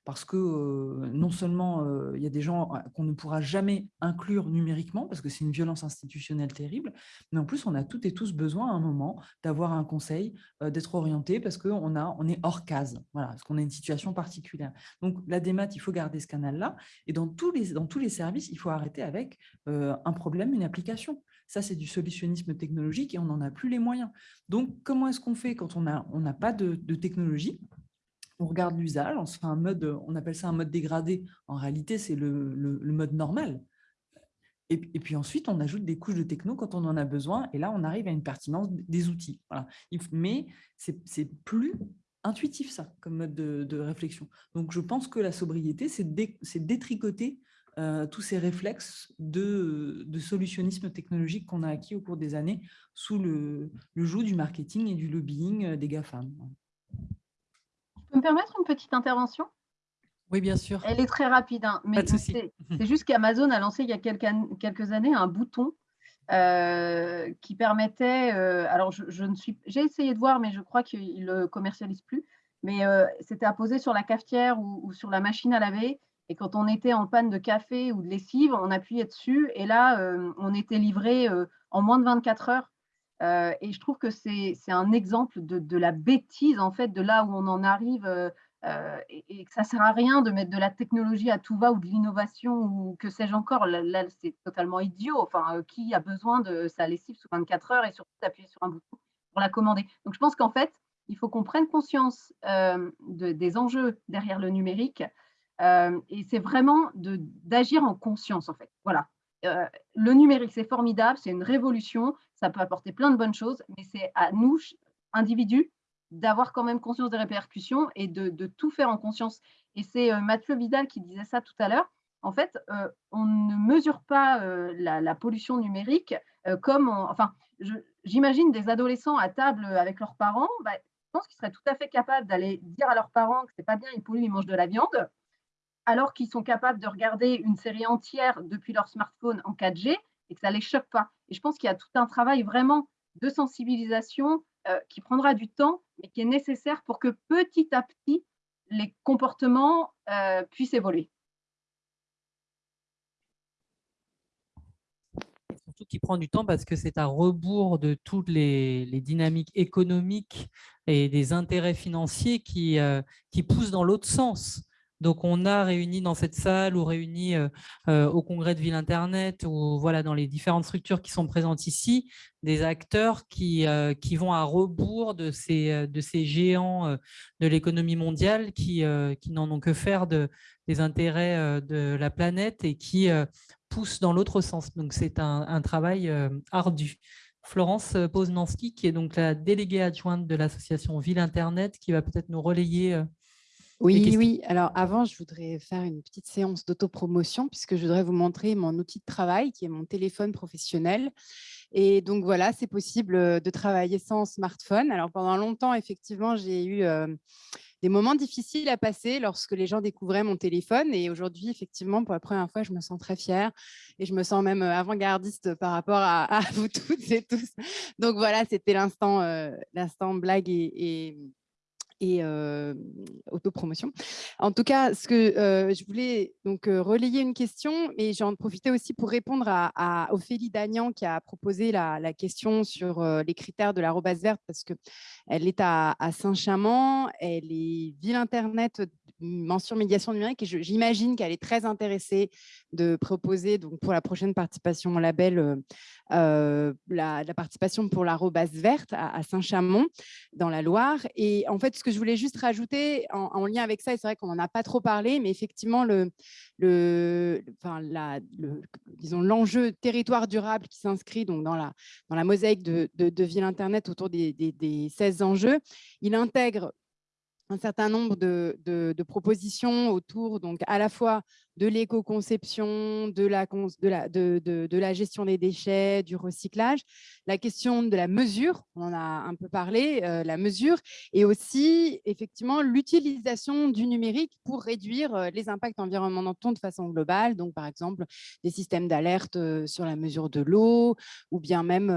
parce que non seulement il y a des gens qu'on ne pourra jamais inclure numériquement, parce que c'est une violence institutionnelle terrible, mais en plus, on a toutes et tous besoin à un moment d'avoir un conseil, d'être orienté, parce qu'on on est hors case, voilà, parce qu'on a une situation particulière. Donc, la démat, il faut garder ce canal-là, et dans tous, les, dans tous les services, il faut arrêter avec un problème, une application. Ça, c'est du solutionnisme technologique et on n'en a plus les moyens. Donc, comment est-ce qu'on fait quand on n'a on pas de technologie on regarde l'usage, on mode, on appelle ça un mode dégradé. En réalité, c'est le, mode normal. Et, puis ensuite, on ajoute des couches de techno quand on en a besoin. Et là, on arrive à une pertinence des outils. Mais c'est plus intuitif, ça, comme mode de, réflexion. Donc, je pense que la sobriété, c'est détricoter euh, tous ces réflexes de, solutionnisme technologique qu'on a acquis au cours des années sous le, le joug du marketing et du lobbying euh, des GAFAM peux me permettre une petite intervention? Oui, bien sûr. Elle est très rapide, hein, mais c'est juste qu'Amazon a lancé il y a quelques, années un bouton euh, qui permettait, euh, alors je, ne suis, j'ai essayé de voir, mais je crois qu'il ne le commercialise plus, mais euh, c'était à poser sur la cafetière ou, sur la machine à laver. Et quand on était en panne de café ou de lessive, on appuyait dessus et là, on était livré en moins de 24 heures euh, et je trouve que c'est un exemple de, la bêtise, en fait, de là où on en arrive, euh, euh, et, que ça ne sert à rien de mettre de la technologie à tout va ou de l'innovation ou que sais-je encore. Là, c'est totalement idiot. Enfin, qui a besoin de sa lessive sous 24 heures et surtout d'appuyer sur un bouton pour la commander? Donc, je pense qu'en fait, il faut qu'on prenne conscience des enjeux derrière le numérique. et c'est vraiment d'agir en conscience, en fait. Voilà. le numérique, c'est formidable, c'est une révolution, ça peut apporter plein de bonnes choses, mais c'est à nous, individus, d'avoir quand même conscience des répercussions et de, tout faire en conscience. Et c'est euh, Mathieu Vidal qui disait ça tout à l'heure. En fait, euh, on ne mesure pas euh, la, pollution numérique comme, enfin, j'imagine des adolescents à table avec leurs parents, bah, je pense qu'ils seraient tout à fait capables d'aller dire à leurs parents que c'est pas bien, ils polluent, ils mangent de la viande, alors qu'ils sont capables de regarder une série entière depuis leur smartphone en 4G et que ça ne les choque pas. Et je pense qu'il y a tout un travail vraiment de sensibilisation euh, qui prendra du temps, mais qui est nécessaire pour que petit à petit, les comportements euh, puissent évoluer. Surtout qui prend du temps parce que c'est à rebours de toutes les, dynamiques économiques et des intérêts financiers qui, euh, qui poussent dans l'autre sens. Donc, on a réuni dans cette salle ou réuni euh, euh, au congrès de Ville Internet ou voilà, dans les différentes structures qui sont présentes ici, des acteurs qui, euh, vont à rebours de ces, géants de l'économie mondiale qui, n'en ont que faire de, des intérêts de la planète et qui poussent dans l'autre sens. Donc, c'est un, travail ardu. Florence Poznansky, qui est donc la déléguée adjointe de l'association Ville Internet, qui va peut-être nous relayer oui, oui. Alors avant, je voudrais faire une petite séance d'autopromotion puisque je voudrais vous montrer mon outil de travail qui est mon téléphone professionnel. Et donc voilà, c'est possible de travailler sans smartphone. Alors pendant longtemps, effectivement, j'ai eu des moments difficiles à passer lorsque les gens découvraient mon téléphone. Et aujourd'hui, effectivement, pour la première fois, je me sens très fière et je me sens même avant-gardiste par rapport à, vous toutes et tous. Donc voilà, c'était l'instant blague et et autopromotion. En tout cas, ce que je voulais donc relayer une question, mais j'en profitais aussi pour répondre à, Ophélie Dagnan qui a proposé la, question sur les critères de l'arrobase verte parce qu'elle est à, à Saint-Chamond, elle est ville internet mention médiation numérique et j'imagine qu'elle est très intéressée de proposer donc pour la prochaine participation au label la, la, participation pour l'arrobase verte à, Saint-Chamond dans la Loire. Et en fait, ce que je voulais juste rajouter en, lien avec ça, et c'est vrai qu'on n'en a pas trop parlé, mais effectivement, le, le, la, disons l'enjeu territoire durable qui s'inscrit donc dans la, dans la mosaïque de, de, Ville Internet autour des, des, des 16 enjeux, il intègre un certain nombre de, propositions autour donc à la fois de l'éco-conception, de la, de, la, de, de, la gestion des déchets, du recyclage, la question de la mesure, on en a un peu parlé, euh, la mesure, et aussi effectivement l'utilisation du numérique pour réduire euh, les impacts environnementaux de façon globale, donc par exemple des systèmes d'alerte euh, sur la mesure de l'eau, ou bien même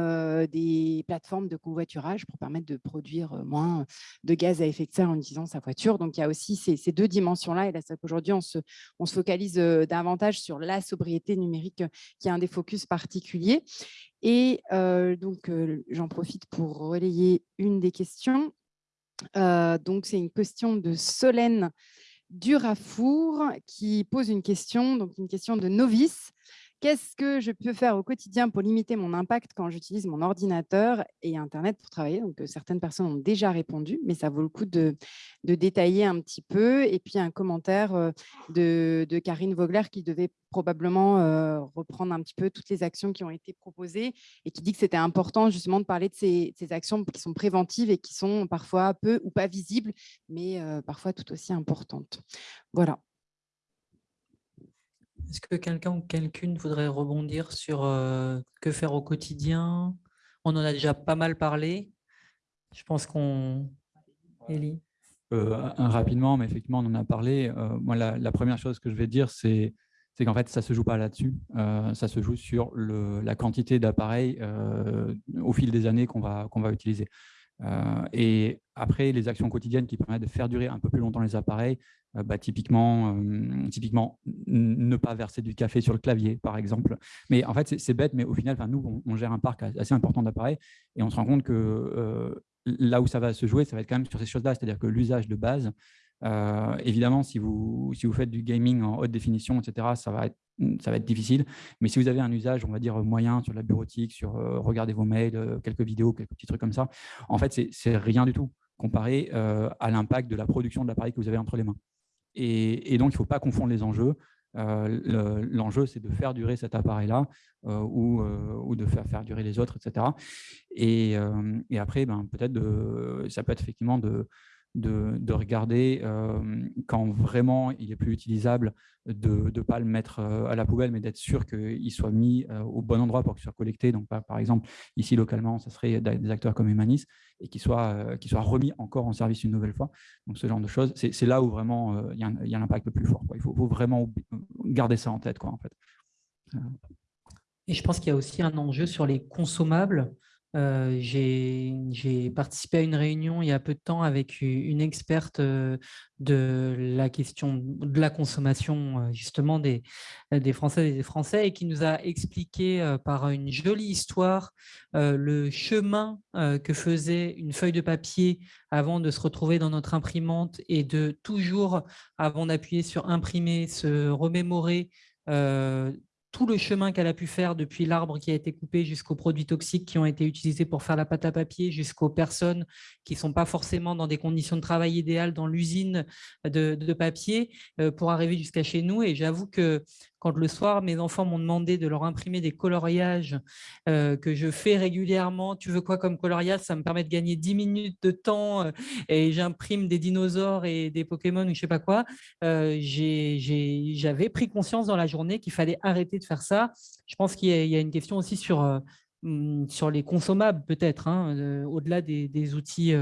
des plateformes de covoiturage pour permettre de produire moins de gaz à effet de serre en utilisant sa voiture. Donc il y a aussi ces, ces deux dimensions-là, et là c'est qu'aujourd'hui on se, on se focalise davantage sur la sobriété numérique, qui est un des focus particuliers. Et donc, j'en profite pour relayer une des questions. donc, c'est une question de Solène Durafour qui pose une question, donc une question de novice. Qu'est-ce que je peux faire au quotidien pour limiter mon impact quand j'utilise mon ordinateur et Internet pour travailler? Donc, euh, certaines personnes ont déjà répondu, mais ça vaut le coup de, détailler un petit peu. Et puis, un commentaire euh, de, Karine Vogler qui devait probablement euh, reprendre un petit peu toutes les actions qui ont été proposées et qui dit que c'était important justement de parler de ces, actions qui sont préventives et qui sont parfois peu ou pas visibles, mais parfois tout aussi importantes. Voilà. Est-ce que quelqu'un ou quelqu'une voudrait rebondir sur euh, que faire au quotidien? On en a déjà pas mal parlé. Je pense qu'on... Élie euh, Rapidement, mais effectivement, on en a parlé. Euh, moi, la, première chose que je vais dire, c'est qu'en fait, ça ne se joue pas là-dessus. ça se joue sur le, la quantité d'appareils au fil des années qu'on va, qu'on va utiliser. et après, les actions quotidiennes qui permettent de faire durer un peu plus longtemps les appareils, euh, bah, typiquement, euh, typiquement, ne pas verser du café sur le clavier, par exemple. Mais en fait, c'est bête, mais au final, nous, on, gère un parc assez important d'appareils et on se rend compte que euh, là où ça va se jouer, ça va être quand même sur ces choses-là, c'est-à-dire que l'usage de base, évidemment, si vous, si vous faites du gaming en haute définition, etc., ça va, être, ça va être difficile. Mais si vous avez un usage, on va dire, moyen sur la bureautique, sur regarder vos mails, quelques vidéos, quelques petits trucs comme ça, en fait, c'est rien du tout comparé à l'impact de la production de l'appareil que vous avez entre les mains. Et, donc, il ne faut pas confondre les enjeux. Euh, l'enjeu, c'est de faire durer cet appareil-là euh, euh, ou, de faire, durer les autres, etc. Et, et après, ben, peut-être ça peut être effectivement de, de, regarder euh, quand vraiment il est plus utilisable, de ne pas le mettre euh, à la poubelle, mais d'être sûr qu'il soit mis euh, au bon endroit pour qu'il soit collecté. Donc, par, exemple, ici localement, ça serait des acteurs comme Humanis et qu'il soit, soit remis encore en service une nouvelle fois. Donc, ce genre de choses, c'est là où vraiment il y a, l'impact le plus fort. Il faut, vraiment garder ça en tête. Quoi, en fait. Et je pense qu'il y a aussi un enjeu sur les consommables. Euh, j'ai participé à une réunion il y a peu de temps avec une experte euh, de la question de la consommation euh, justement des, des Françaises et des Français et qui nous a expliqué par une jolie histoire le chemin que faisait une feuille de papier avant de se retrouver dans notre imprimante et de toujours, avant d'appuyer sur imprimer, se remémorer tout le chemin qu'elle a pu faire depuis l'arbre qui a été coupé jusqu'aux produits toxiques qui ont été utilisés pour faire la pâte à papier, jusqu'aux personnes qui ne sont pas forcément dans des conditions de travail idéales dans l'usine de, papier euh, pour arriver jusqu'à chez nous. Et j'avoue que quand le soir, mes enfants m'ont demandé de leur imprimer des coloriages euh, que je fais régulièrement. Tu veux quoi comme coloriage? Ça me permet de gagner 10 minutes de temps euh, et j'imprime des dinosaures et des Pokémon ou je ne sais pas quoi. Euh, j'avais pris conscience dans la journée qu'il fallait arrêter de faire ça. Je pense qu'il y, a une question aussi sur, mm, sur les consommables peut-être, hein, au-delà des, des, outils,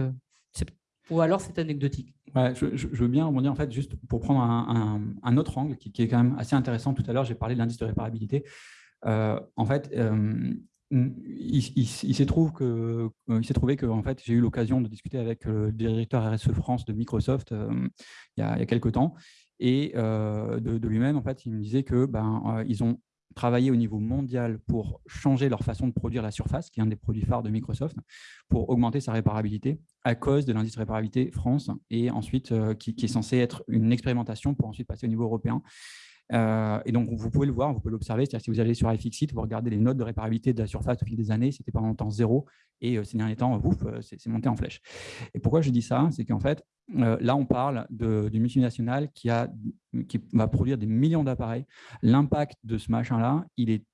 ou alors c'est anecdotique je, veux bien rebondir en fait juste pour prendre un, autre angle qui, est quand même assez intéressant. Tout à l'heure, j'ai parlé de l'indice de réparabilité. Euh, en fait, euh, il, s'est trouvé que, il s'est trouvé que en fait, j'ai eu l'occasion de discuter avec le directeur RSE France de Microsoft il, y a, il, y a, quelques temps, et de, lui-même, en fait, il me disait que ben, ils ont travaillé au niveau mondial pour changer leur façon de produire la surface, qui est un des produits phares de Microsoft, pour augmenter sa réparabilité à cause de l'indice de réparabilité France, et ensuite qui, qui, est censé être une expérimentation pour ensuite passer au niveau européen. Euh, et donc, vous pouvez le voir, vous pouvez l'observer. C'est-à-dire si vous allez sur iFixit, vous regardez les notes de réparabilité de la surface au fil des années, c'était pendant temps zéro. Et euh, ces derniers temps, ouf, euh, c'est monté en flèche. Et pourquoi je dis ça? C'est qu'en fait, là, on parle d'une multinationale qui, va produire des millions d'appareils. L'impact de ce machin-là, il est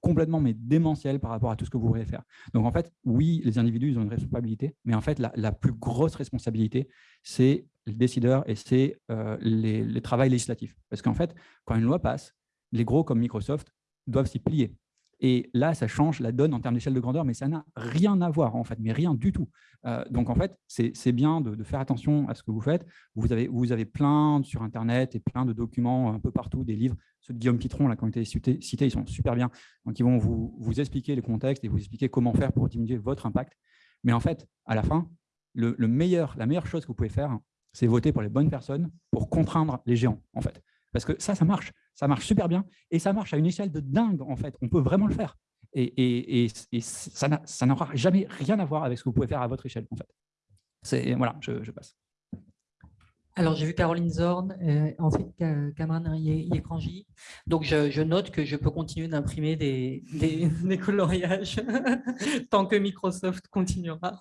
complètement mais démentiel par rapport à tout ce que vous pourriez faire. Donc en fait, oui, les individus ils ont une responsabilité, mais en fait, la plus grosse responsabilité, c'est le décideur et c'est euh, les, les travaux législatifs. Parce qu'en fait, quand une loi passe, les gros comme Microsoft doivent s'y plier. Et là, ça change la donne en termes d'échelle de grandeur, mais ça n'a rien à voir, en fait, mais rien du tout. Euh, donc, en fait, c'est bien de, faire attention à ce que vous faites. Vous avez, vous avez plein sur Internet et plein de documents un peu partout, des livres. Ceux de Guillaume Pitron, là, qui ont été cités, ils sont super bien. Donc, ils vont vous, vous expliquer le contexte et vous expliquer comment faire pour diminuer votre impact. Mais en fait, à la fin, le meilleur, la meilleure chose que vous pouvez faire, c'est voter pour les bonnes personnes pour contraindre les géants, en fait. Parce que ça, ça marche. Ça marche super bien et ça marche à une échelle de dingue, en fait. On peut vraiment le faire. Et, ça n'aura jamais rien à voir avec ce que vous pouvez faire à votre échelle, en fait. Voilà, je passe. Alors, j'ai vu Caroline Zorn, euh, ensuite Cameron Yekranji. Donc, je, note que je peux continuer d'imprimer des, coloriages tant que Microsoft continuera.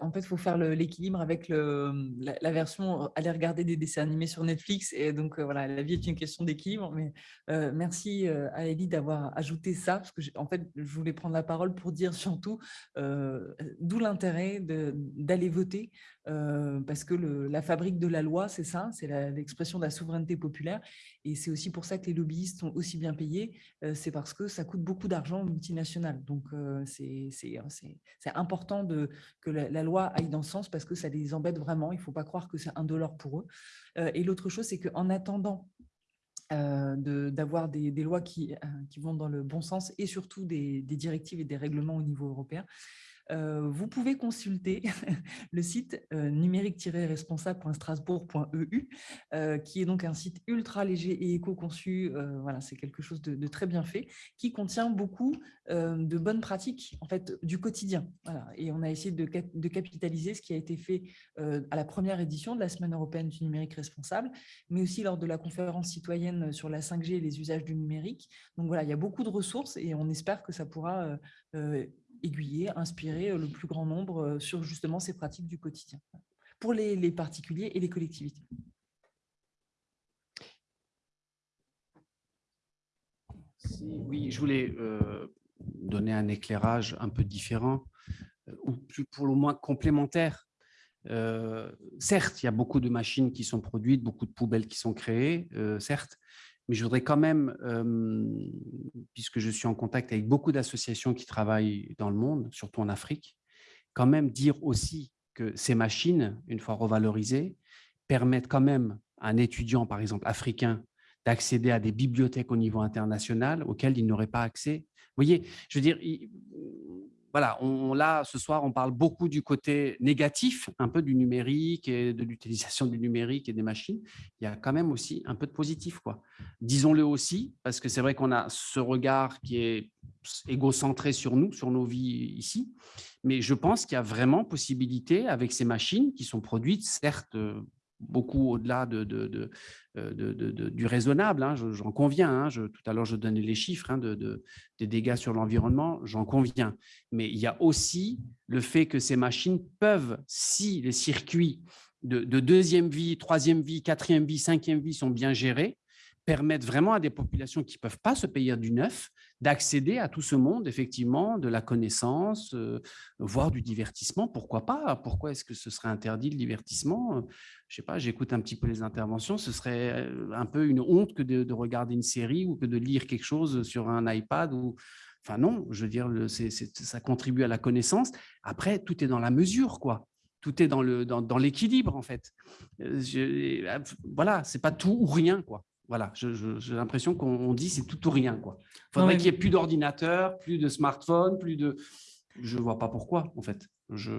En fait, il faut faire l'équilibre avec la, version aller regarder des dessins animés sur Netflix. Et donc, euh, voilà, la vie est une question d'équilibre. Mais euh, merci à Ellie d'avoir ajouté ça, parce que en fait, je voulais prendre la parole pour dire surtout d'où l'intérêt d'aller voter, parce que la fabrique de la loi, c'est ça, c'est l'expression de la souveraineté populaire. Et c'est aussi pour ça que les lobbyistes sont aussi bien payés, euh, c'est parce que ça coûte beaucoup d'argent aux multinationales. Donc, euh, hein, c'est important que la, loi aille dans ce sens parce que ça les embête vraiment. Il ne faut pas croire que c'est un dollar pour eux. Euh, et l'autre chose, c'est qu'en attendant d'avoir des, lois qui, vont dans le bon sens et surtout des, directives et des règlements au niveau européen, euh, vous pouvez consulter le site euh, numérique-responsable.strasbourg.eu, euh, qui est donc un site ultra léger et éco-conçu. voilà, c'est quelque chose de, très bien fait, qui contient beaucoup de bonnes pratiques en fait du quotidien. Et on a essayé de, de, capitaliser ce qui a été fait à la première édition de la Semaine européenne du numérique responsable, mais aussi lors de la conférence citoyenne sur la 5G et les usages du numérique. Donc voilà, il y a beaucoup de ressources et on espère que ça pourra aiguiller, inspirer euh, le plus grand nombre euh, sur justement ces pratiques du quotidien pour les, particuliers et les collectivités. Oui, je voulais euh, donner un éclairage un peu différent, ou pour le moins complémentaire. certes, il y a beaucoup de machines qui sont produites, beaucoup de poubelles qui sont créées, certes, mais je voudrais quand même, puisque je suis en contact avec beaucoup d'associations qui travaillent dans le monde, surtout en Afrique, quand même dire aussi que ces machines, une fois revalorisées, permettent quand même à un étudiant, par exemple africain, d'accéder à des bibliothèques au niveau international auxquelles il n'aurait pas accès. Vous voyez, je veux dire, voilà, on, là, ce soir, on parle beaucoup du côté négatif, un peu du numérique et de l'utilisation du numérique et des machines. Il y a quand même aussi un peu de positif, quoi. Disons-le aussi, parce que c'est vrai qu'on a ce regard qui est égocentré sur nous, sur nos vies ici, mais je pense qu'il y a vraiment possibilité avec ces machines qui sont produites, certes, beaucoup au-delà de, de, euh, du raisonnable, hein, j'en conviens. Hein, tout à l'heure, je donnais les chiffres hein, des dégâts sur l'environnement, j'en conviens. Mais il y a aussi le fait que ces machines peuvent, si les circuits de, deuxième vie, troisième vie, quatrième vie, cinquième vie sont bien gérés, permettre vraiment à des populations qui ne peuvent pas se payer du neuf d'accéder à tout ce monde, effectivement, de la connaissance, euh, voire du divertissement. Pourquoi pas? Pourquoi est-ce que ce serait interdit le divertissement? Je sais pas, j'écoute un petit peu les interventions, ce serait euh, un peu une honte que de, regarder une série ou que de lire quelque chose sur un iPad ou... Enfin non, je veux dire, ça contribue à la connaissance. Après, tout est dans la mesure, quoi tout est dans l'équilibre dans, en fait. Euh, je, voilà, c'est pas tout ou rien quoi. Voilà, j'ai l'impression qu'on dit c'est tout ou rien. Il faudrait qu'il n'y ait plus d'ordinateur, plus de smartphone, plus de... Je ne vois pas pourquoi, en fait. Je,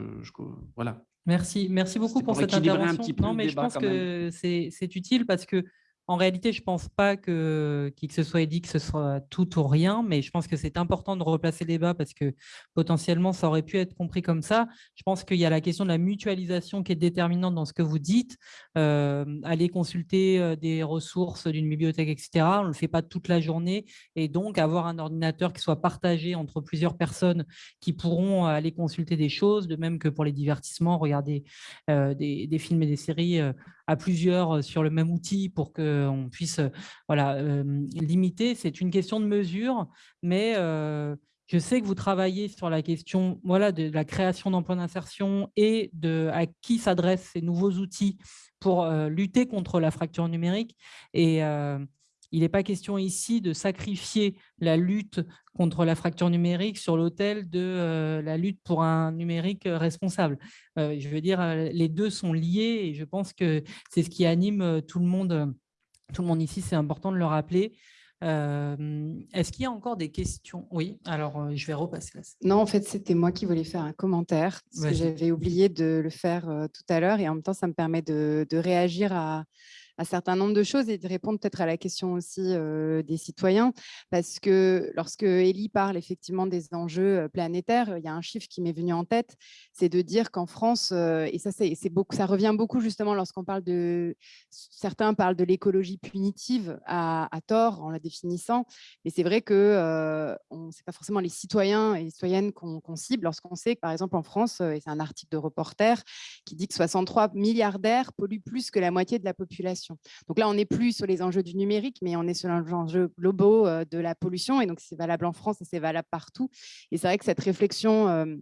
voilà. Merci, merci beaucoup pour, cette intervention. non, mais je pense que c'est utile parce que en réalité, je ne pense pas que qui que ce soit ait dit que ce soit tout ou rien, mais je pense que c'est important de replacer le débat parce que potentiellement, ça aurait pu être compris comme ça. Je pense qu'il y a la question de la mutualisation qui est déterminante dans ce que vous dites. Euh, aller consulter euh, des ressources d'une bibliothèque, etc., on ne le fait pas toute la journée. Et donc, avoir un ordinateur qui soit partagé entre plusieurs personnes qui pourront aller consulter des choses, de même que pour les divertissements, regarder euh, des, films et des séries à plusieurs sur le même outil pour qu'on puisse voilà, limiter. C'est une question de mesure, mais je sais que vous travaillez sur la question voilà, de la création d'emplois d'insertion et de à qui s'adressent ces nouveaux outils pour lutter contre la fracture numérique. Et il n'est pas question ici de sacrifier la lutte contre la fracture numérique sur l'autel de euh, la lutte pour un numérique euh, responsable. Euh, je veux dire, les deux sont liés et je pense que c'est ce qui anime tout le monde, tout le monde ici. C'est important de le rappeler. Est-ce qu'il y a encore des questions? Oui, alors je vais repasser là. Non, en fait, c'était moi qui voulais faire un commentaire, parce que j'avais oublié de le faire tout à l'heure, et en même temps, ça me permet de réagir à, un certain nombre de choses et de répondre peut-être à la question aussi des citoyens. Parce que lorsque Elie parle effectivement des enjeux planétaires, il y a un chiffre qui m'est venu en tête, c'est de dire qu'en France, et ça, c'est beaucoup, ça revient beaucoup justement lorsqu'on parle de, certains parlent de l'écologie punitive à, tort en la définissant, mais c'est vrai que euh, ce n'est pas forcément les citoyens et les citoyennes qu'on cible. Lorsqu'on sait que par exemple en France, et c'est un article de reporter qui dit que 63 milliardaires polluent plus que la moitié de la population donc là, on n'est plus sur les enjeux du numérique, mais on est sur les enjeux globaux euh, de la pollution. Et donc, c'est valable en France et c'est valable partout. Et c'est vrai que cette réflexion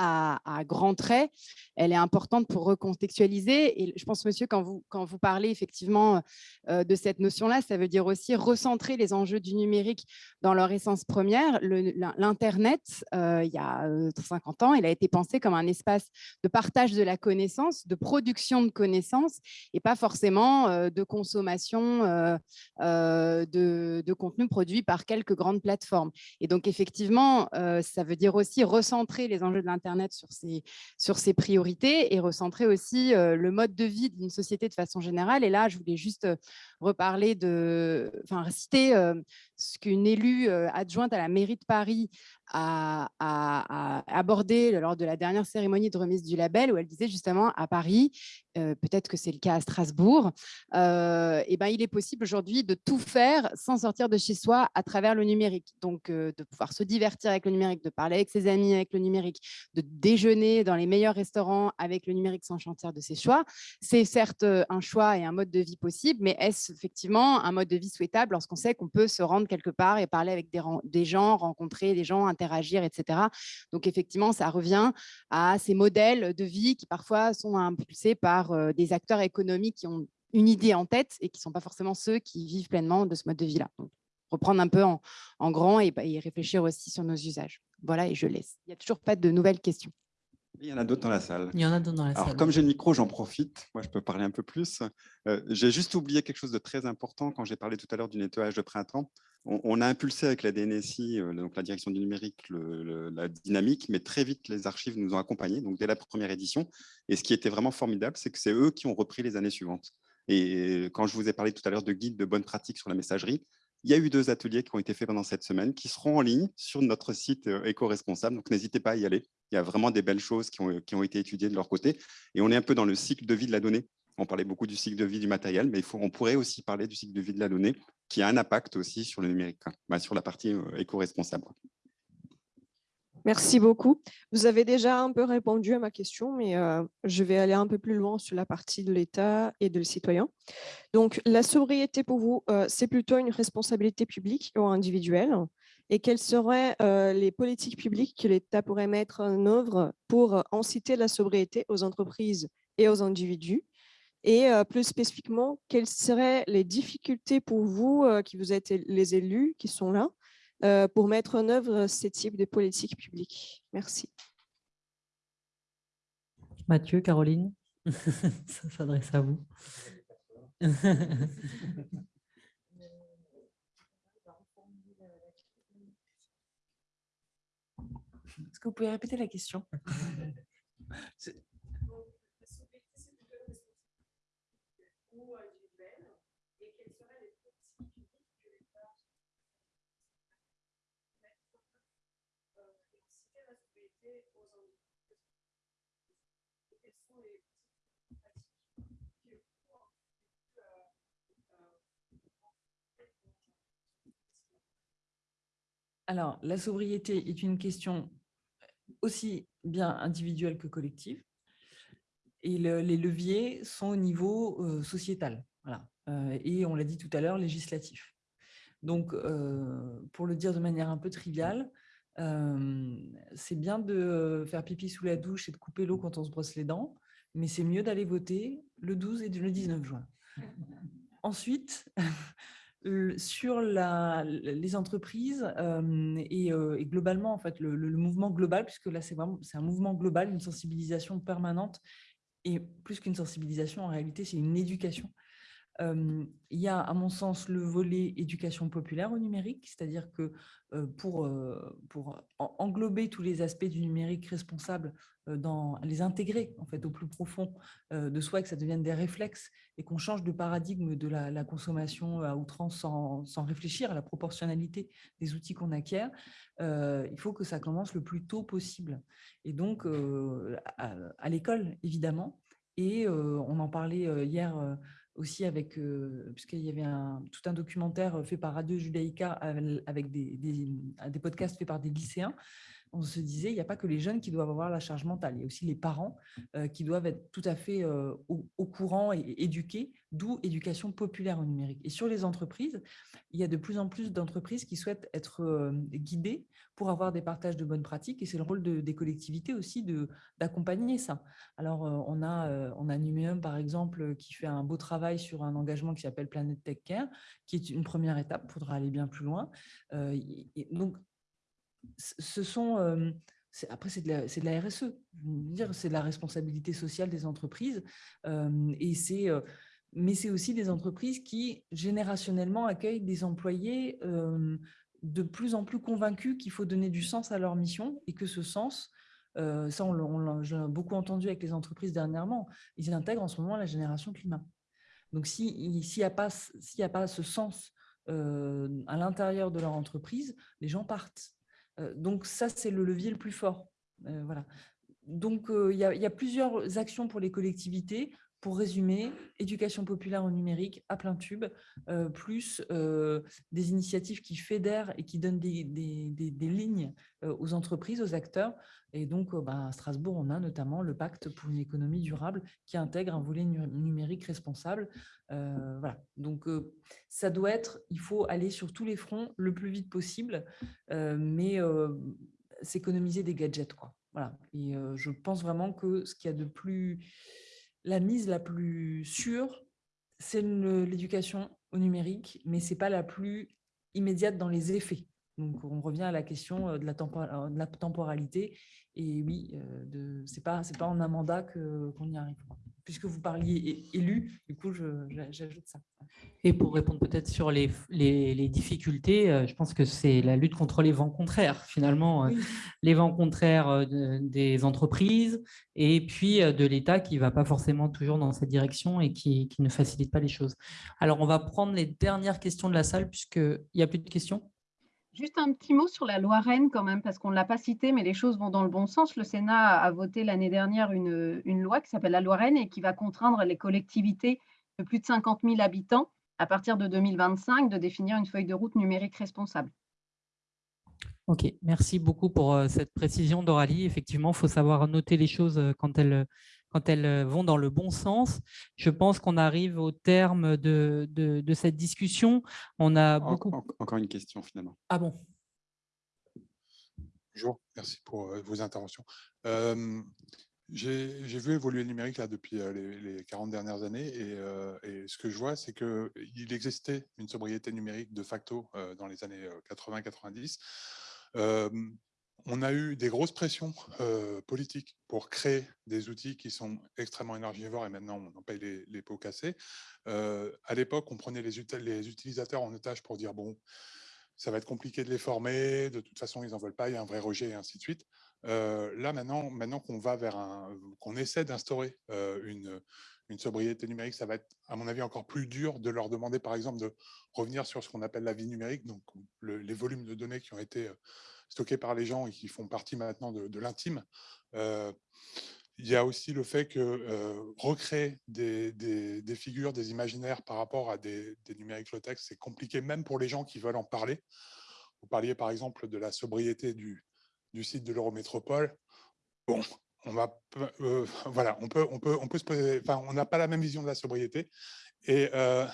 euh, à, grands traits, elle est importante pour recontextualiser. Et je pense, monsieur, quand vous, quand vous parlez effectivement euh, de cette notion-là, ça veut dire aussi recentrer les enjeux du numérique dans leur essence première. L'Internet, euh, il y a 50 euh, ans, il a été pensé comme un espace de partage de la connaissance, de production de connaissances, et pas forcément de consommation de, de contenu produit par quelques grandes plateformes. Et donc, effectivement, ça veut dire aussi recentrer les enjeux de l'Internet sur ses, sur ses priorités et recentrer aussi le mode de vie d'une société de façon générale. Et là, je voulais juste reparler de, enfin, citer ce qu'une élue adjointe à la mairie de Paris a, abordé lors de la dernière cérémonie de remise du label, où elle disait justement à Paris, peut-être que c'est le cas à Strasbourg, et eh ben, il est possible aujourd'hui de tout faire sans sortir de chez soi à travers le numérique. Donc, de pouvoir se divertir avec le numérique, de parler avec ses amis avec le numérique, de déjeuner dans les meilleurs restaurants avec le numérique sans chantier de ses choix. C'est certes un choix et un mode de vie possible, mais est-ce effectivement un mode de vie souhaitable lorsqu'on sait qu'on peut se rendre quelque part et parler avec des, gens, rencontrer des gens, interagir, etc. Donc effectivement, ça revient à ces modèles de vie qui parfois sont impulsés par euh, des acteurs économiques qui ont une idée en tête et qui ne sont pas forcément ceux qui vivent pleinement de ce mode de vie-là. Reprendre un peu en, grand et réfléchir aussi sur nos usages. Voilà, et je laisse. Il n'y a toujours pas de nouvelles questions. Il y en a d'autres dans la salle. Il y en a d'autres dans la Alors, salle. Comme j'ai le micro, j'en profite. Moi, je peux parler un peu plus. Euh, j'ai juste oublié quelque chose de très important quand j'ai parlé tout à l'heure du nettoyage de printemps. On, a impulsé avec la DNSI, euh, donc la direction du numérique, la dynamique, mais très vite, les archives nous ont accompagnés, donc dès la première édition. Et ce qui était vraiment formidable, c'est que c'est eux qui ont repris les années suivantes. Et quand je vous ai parlé tout à l'heure de guides de bonnes pratiques sur la messagerie, il y a eu deux ateliers qui ont été faits pendant cette semaine qui seront en ligne sur notre site euh, éco-responsable. Donc, n'hésitez pas à y aller. Il y a vraiment des belles choses qui ont, été étudiées de leur côté. Et on est un peu dans le cycle de vie de la donnée. On parlait beaucoup du cycle de vie du matériel, mais on pourrait aussi parler du cycle de vie de la donnée qui a un impact aussi sur le numérique, bah, sur la partie euh, éco-responsable. Merci beaucoup. Vous avez déjà un peu répondu à ma question, mais euh, je vais aller un peu plus loin sur la partie de l'État et de citoyen. Donc, la sobriété pour vous, euh, c'est plutôt une responsabilité publique ou individuelle? Et quelles seraient euh, les politiques publiques que l'État pourrait mettre en œuvre pour inciter la sobriété aux entreprises et aux individus? Et plus spécifiquement, quelles seraient les difficultés pour vous, qui vous êtes les élus qui sont là, euh, pour mettre en œuvre ces types de politiques publiques. Merci. Mathieu, Caroline, ça s'adresse à vous. Est-ce que vous pouvez répéter la question? Alors, la sobriété est une question aussi bien individuelle que collective. Et les leviers sont au niveau euh, sociétal. Voilà. Euh, et on l'a dit tout à l'heure, législatif. Donc, euh, pour le dire de manière un peu triviale, c'est bien de faire pipi sous la douche et de couper l'eau quand on se brosse les dents, mais c'est mieux d'aller voter le 12 et le 19 juin. Ensuite, sur les entreprises et, globalement, en fait, le, mouvement global, puisque là, c'est un mouvement global, une sensibilisation permanente, et plus qu'une sensibilisation, en réalité, c'est une éducation il y a, à mon sens, le volet éducation populaire au numérique, c'est-à-dire que pour, englober tous les aspects du numérique responsable, les intégrer en fait, au plus profond de soi, que ça devienne des réflexes et qu'on change de paradigme de la, consommation à outrance sans, réfléchir à la proportionnalité des outils qu'on acquiert, il faut que ça commence le plus tôt possible. Et donc, à l'école, évidemment, et on en parlait hier aussi avec, puisqu'il y avait tout un documentaire fait par Radio Judaïka avec des, des, podcasts faits par des lycéens, on se disait, il n'y a pas que les jeunes qui doivent avoir la charge mentale, il y a aussi les parents qui doivent être tout à fait au, courant et, éduqués, d'où éducation populaire au numérique. Et sur les entreprises, il y a de plus en plus d'entreprises qui souhaitent être guidées pour avoir des partages de bonnes pratiques, et c'est le rôle des collectivités aussi d'accompagner ça. Alors, on a, on Numéum, par exemple, qui fait un beau travail sur un engagement qui s'appelle Planet Tech Care, qui est une première étape, il faudra aller bien plus loin. donc, ce sont, après c'est de, la RSE, c'est de la responsabilité sociale des entreprises, et c'est, mais c'est aussi des entreprises qui générationnellement accueillent des employés de plus en plus convaincus qu'il faut donner du sens à leur mission et que ce sens, ça on, l'a beaucoup entendu avec les entreprises dernièrement, ils intègrent en ce moment la génération climat. Donc s'il n'y a, pas, a pas ce sens à l'intérieur de leur entreprise, les gens partent. Euh, donc ça, c'est le levier le plus fort. Euh, voilà. Donc, euh, il y, a plusieurs actions pour les collectivités. Pour résumer, éducation populaire au numérique à plein tube, plus des initiatives qui fédèrent et qui donnent des, lignes aux entreprises, aux acteurs. Et donc, bah, à Strasbourg, on a notamment le pacte pour une économie durable qui intègre un volet numérique responsable. voilà. Donc, ça doit être, il faut aller sur tous les fronts le plus vite possible, mais s'économiser des gadgets. Voilà. Et je pense vraiment que ce qu'il y a de plus la mise la plus sûre, c'est l'éducation au numérique, mais ce n'est pas la plus immédiate dans les effets. Donc, on revient à la question de la, de la temporalité. Et oui, ce n'est pas, pas en un mandat qu'on y arrive puisque vous parliez élu, du coup, j'ajoute ça. Et pour répondre peut-être sur les, les, difficultés, euh, je pense que c'est la lutte contre les vents contraires, finalement, euh, les vents contraires euh, des entreprises et puis de l'État qui ne va pas forcément toujours dans cette direction et qui, qui, ne facilite pas les choses. Alors, on va prendre les dernières questions de la salle, puisqu'il n'y a plus de questions? Juste un petit mot sur la loi Rennes quand même, parce qu'on ne l'a pas cité, mais les choses vont dans le bon sens. Le Sénat a voté l'année dernière une, loi qui s'appelle la loi Rennes et qui va contraindre les collectivités de plus de 50 000 habitants à partir de 2025 de définir une feuille de route numérique responsable. Ok, merci beaucoup pour euh, cette précision d'Oralie. Effectivement, il faut savoir noter les choses euh, quand elles, quand elles euh, vont dans le bon sens. Je pense qu'on arrive au terme de, de, cette discussion. On a beaucoup... Encore une question finalement. Ah bon? Bonjour, merci pour euh, vos interventions. J'ai vu évoluer le numérique là, depuis euh, les, 40 dernières années et, et ce que je vois, c'est qu'il existait une sobriété numérique de facto dans les années 80-90 on a eu des grosses pressions politiques pour créer des outils qui sont extrêmement énergivores et maintenant on en paye les, pots cassés. à l'époque, on prenait les, les, utilisateurs en otage pour dire bon, ça va être compliqué de les former, de toute façon ils n'en veulent pas, il y a un vrai rejet et ainsi de suite. là, maintenant, maintenant qu'on va vers un, qu'on essaie d'instaurer une, une sobriété numérique, ça va être, à mon avis, encore plus dur de leur demander, par exemple, de revenir sur ce qu'on appelle la vie numérique, donc les volumes de données qui ont été stockés par les gens et qui font partie maintenant de, l'intime. il y a aussi le fait que recréer des, figures, des imaginaires par rapport à des, numériques low-tech, c'est compliqué même pour les gens qui veulent en parler. Vous parliez par exemple de la sobriété du, site de l'Eurométropole. Bon, on va, euh, voilà, on peut, on peut, on peut se poser, enfin, on n'a pas la même vision de la sobriété, et, euh,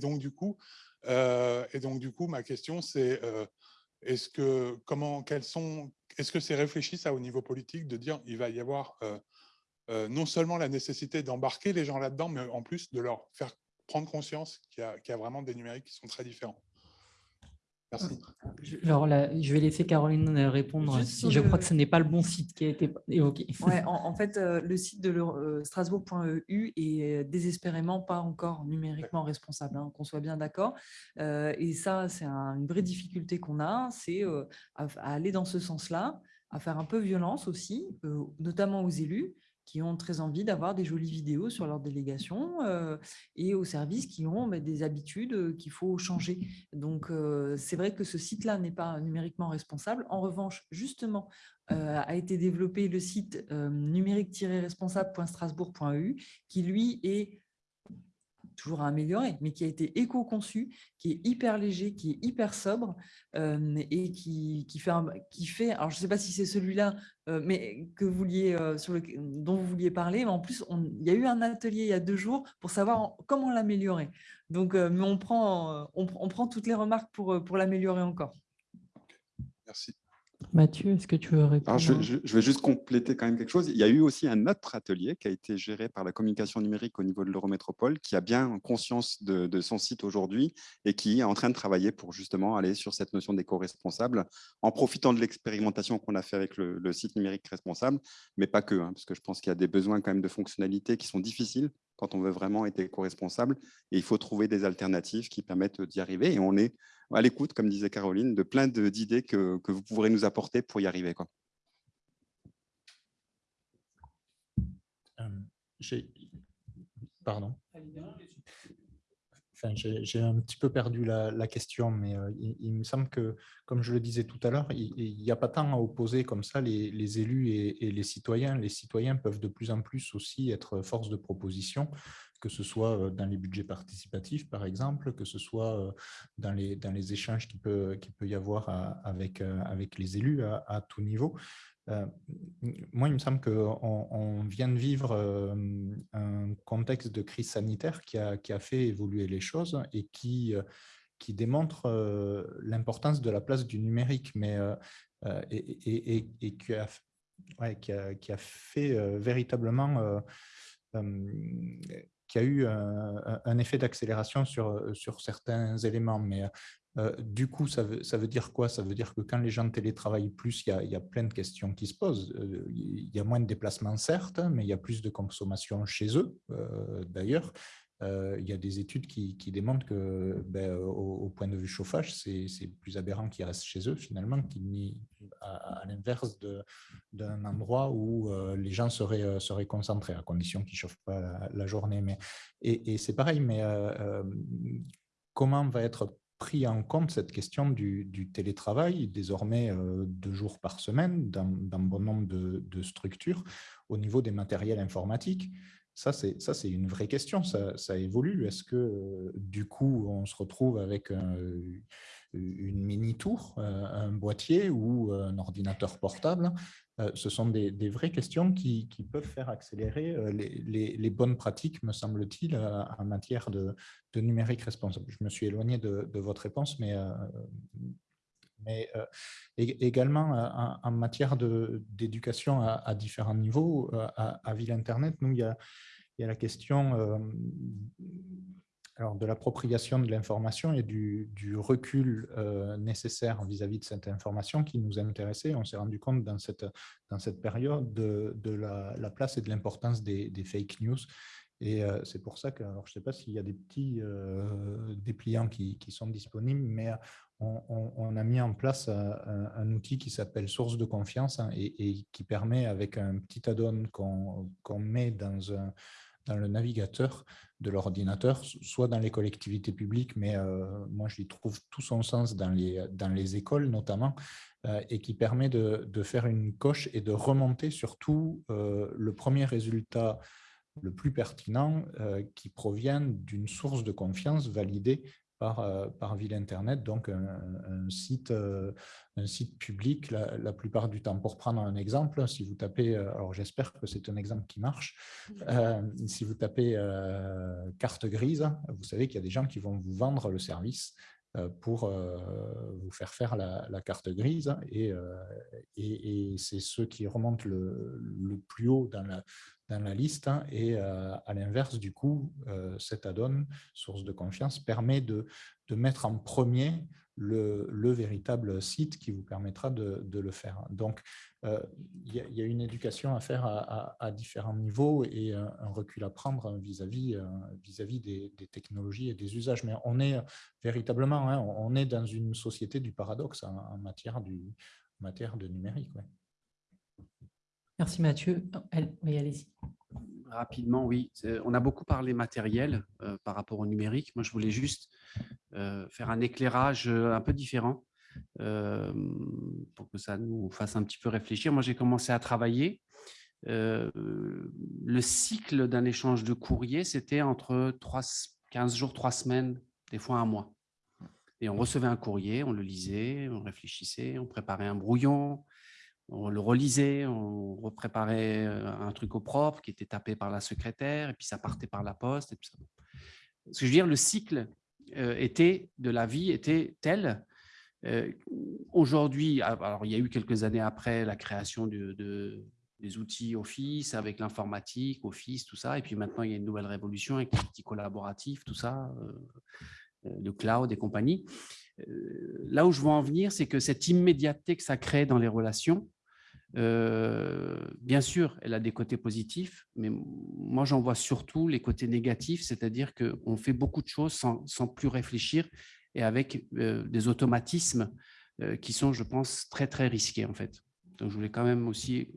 donc du coup, euh, et donc du coup, ma question c'est, est-ce que, comment, quels sont, est-ce que c'est réfléchi ça au niveau politique de dire, il va y avoir non seulement la nécessité d'embarquer les gens là-dedans, mais en plus de leur faire prendre conscience qu'il y, a vraiment des numériques qui sont très différents? Merci. Alors là, je vais laisser Caroline euh, répondre. Je crois que ce n'est pas le bon site qui a été évoqué. Ouais, en, fait, euh, le site de euh, strasbourg.eu est désespérément pas encore numériquement responsable, hein, qu'on soit bien d'accord. et ça, c'est une vraie difficulté qu'on a, c'est à, aller dans ce sens-là, à faire un peu violence aussi, notamment aux élus, qui ont très envie d'avoir des jolies vidéos sur leur délégation euh, et aux services qui ont bah, des habitudes euh, qu'il faut changer. Donc, euh, c'est vrai que ce site-là n'est pas numériquement responsable. En revanche, justement, a été développé le site numérique-responsable.strasbourg.eu qui, lui, est toujours à améliorer, mais qui a été éco-conçu, qui est hyper léger, qui est hyper sobre euh, et qui, qui, fait alors je ne sais pas si c'est celui-là, euh, euh, dont vous vouliez parler, mais en plus, il y a eu un atelier il y a deux jours pour savoir comment l'améliorer. Donc, mais on prend, on, prend toutes les remarques pour, pour l'améliorer encore. Merci. Mathieu, est-ce que tu veux répondre je, vais juste compléter quand même quelque chose. Il y a eu aussi un autre atelier qui a été géré par la communication numérique au niveau de l'Eurométropole, qui a bien conscience de, son site aujourd'hui et qui est en train de travailler pour justement aller sur cette notion d'éco-responsable en profitant de l'expérimentation qu'on a fait avec le, site numérique responsable, mais pas que, hein, parce que je pense qu'il y a des besoins quand même de fonctionnalités qui sont difficiles quand on veut vraiment être éco-responsable et il faut trouver des alternatives qui permettent d'y arriver et on est à l'écoute, comme disait Caroline, de plein d'idées que, que, vous pourrez nous apporter pour y arriver. Quoi. Euh, pardon. J'ai un petit peu perdu la, question, mais euh, il, me semble que, comme je le disais tout à l'heure, il n'y a pas tant à opposer comme ça les, élus et, les citoyens. Les citoyens peuvent de plus en plus aussi être force de proposition que ce soit dans les budgets participatifs, par exemple, que ce soit dans les, dans les échanges qu'il peut, peut y avoir avec, avec les élus à, tout niveau. Moi, il me semble qu'on on vient de vivre un contexte de crise sanitaire qui a, qui a fait évoluer les choses et qui, qui démontre l'importance de la place du numérique, mais et, et, et, qui, a, qui, a, qui, a, fait véritablement qui a eu un, effet d'accélération sur, sur certains éléments. Mais du coup, ça veut, dire quoi? Ça veut dire que quand les gens télétravaillent plus, il y, a, plein de questions qui se posent. Il y a moins de déplacements, certes, mais il y a plus de consommation chez eux, d'ailleurs. Euh, il y a des études qui, démontrent que, ben, au, point de vue chauffage, c'est plus aberrant qu'ils restent chez eux finalement, qu'ils à, à l'inverse d'un endroit où euh, les gens seraient, euh, seraient concentrés, à condition qu'ils ne chauffent pas la, journée. Mais, et, c'est pareil, mais comment va être pris en compte cette question du, télétravail, désormais deux jours par semaine, dans, bon nombre de, structures, au niveau des matériels informatiques ça, c'est une vraie question, ça, ça évolue. Est-ce que du coup, on se retrouve avec une mini-tour, un boîtier ou un ordinateur portable Ce sont des, vraies questions qui, peuvent faire accélérer les, bonnes pratiques, me semble-t-il, en matière de, numérique responsable. Je me suis éloigné de, votre réponse, mais également en, matière d'éducation à, différents niveaux, à, Ville Internet, nous, il y a la question alors, de l'appropriation de l'information et du, recul nécessaire vis-à-vis de cette information qui nous a intéressés. On s'est rendu compte dans cette, période de, la, place et de l'importance des, fake news. Et c'est pour ça que, alors je ne sais pas s'il y a des petits dépliants qui, sont disponibles, mais on, a mis en place un, outil qui s'appelle Source de confiance hein, et, qui permet, avec un petit add-on qu'on met dans le navigateur de l'ordinateur, soit dans les collectivités publiques, mais moi je trouve tout son sens dans les, écoles notamment, et qui permet de, de, faire une coche et de remonter surtout le premier résultat le plus pertinent qui provient d'une source de confiance validée par, par ville Internet, donc un, site, un site public la, plupart du temps. Pour prendre un exemple, si vous tapez, alors j'espère que c'est un exemple qui marche, si vous tapez carte grise, vous savez qu'il y a des gens qui vont vous vendre le service pour vous faire faire la, carte grise et, et, c'est ceux qui remontent le, le, plus haut dans la, dans la liste. Hein, et euh, à l'inverse, du coup, euh, cet add-on, source de confiance, permet de, de mettre en premier le, le, véritable site qui vous permettra de, le faire. Donc, euh, il y, a une éducation à faire à, différents niveaux et un, recul à prendre vis-à-vis vis-à-vis des, des, technologies et des usages. Mais on est véritablement, hein, on est dans une société du paradoxe en, matière, matière de numérique. Merci Mathieu. Oui, allez-y. Rapidement, oui. On a beaucoup parlé matériel euh, par rapport au numérique. Moi, je voulais juste euh, faire un éclairage euh, un peu différent pour que ça nous fasse un petit peu réfléchir. Moi, j'ai commencé à travailler. le cycle d'un échange de courrier, c'était entre 3, 15 jours, 3 semaines, des fois un mois. Et on recevait un courrier, on le lisait, on réfléchissait, on préparait un brouillon, on le relisait, on repréparait un truc au propre qui était tapé par la secrétaire, et puis ça partait par la poste. Ce que je veux dire, le cycle était, de la vie était tel. Aujourd'hui, alors il y a eu quelques années après la création de, des outils Office, avec l'informatique, Office, tout ça, et puis maintenant il y a une nouvelle révolution avec les outils collaboratifs, tout ça, le cloud et compagnie. Là où je veux en venir, c'est que cette immédiateté que ça crée dans les relations, euh, bien sûr, elle a des côtés positifs, mais moi, j'en vois surtout les côtés négatifs, c'est-à-dire qu'on fait beaucoup de choses sans, plus réfléchir et avec euh, des automatismes euh, qui sont, je pense, très, très risqués, en fait. Donc, je voulais quand même aussi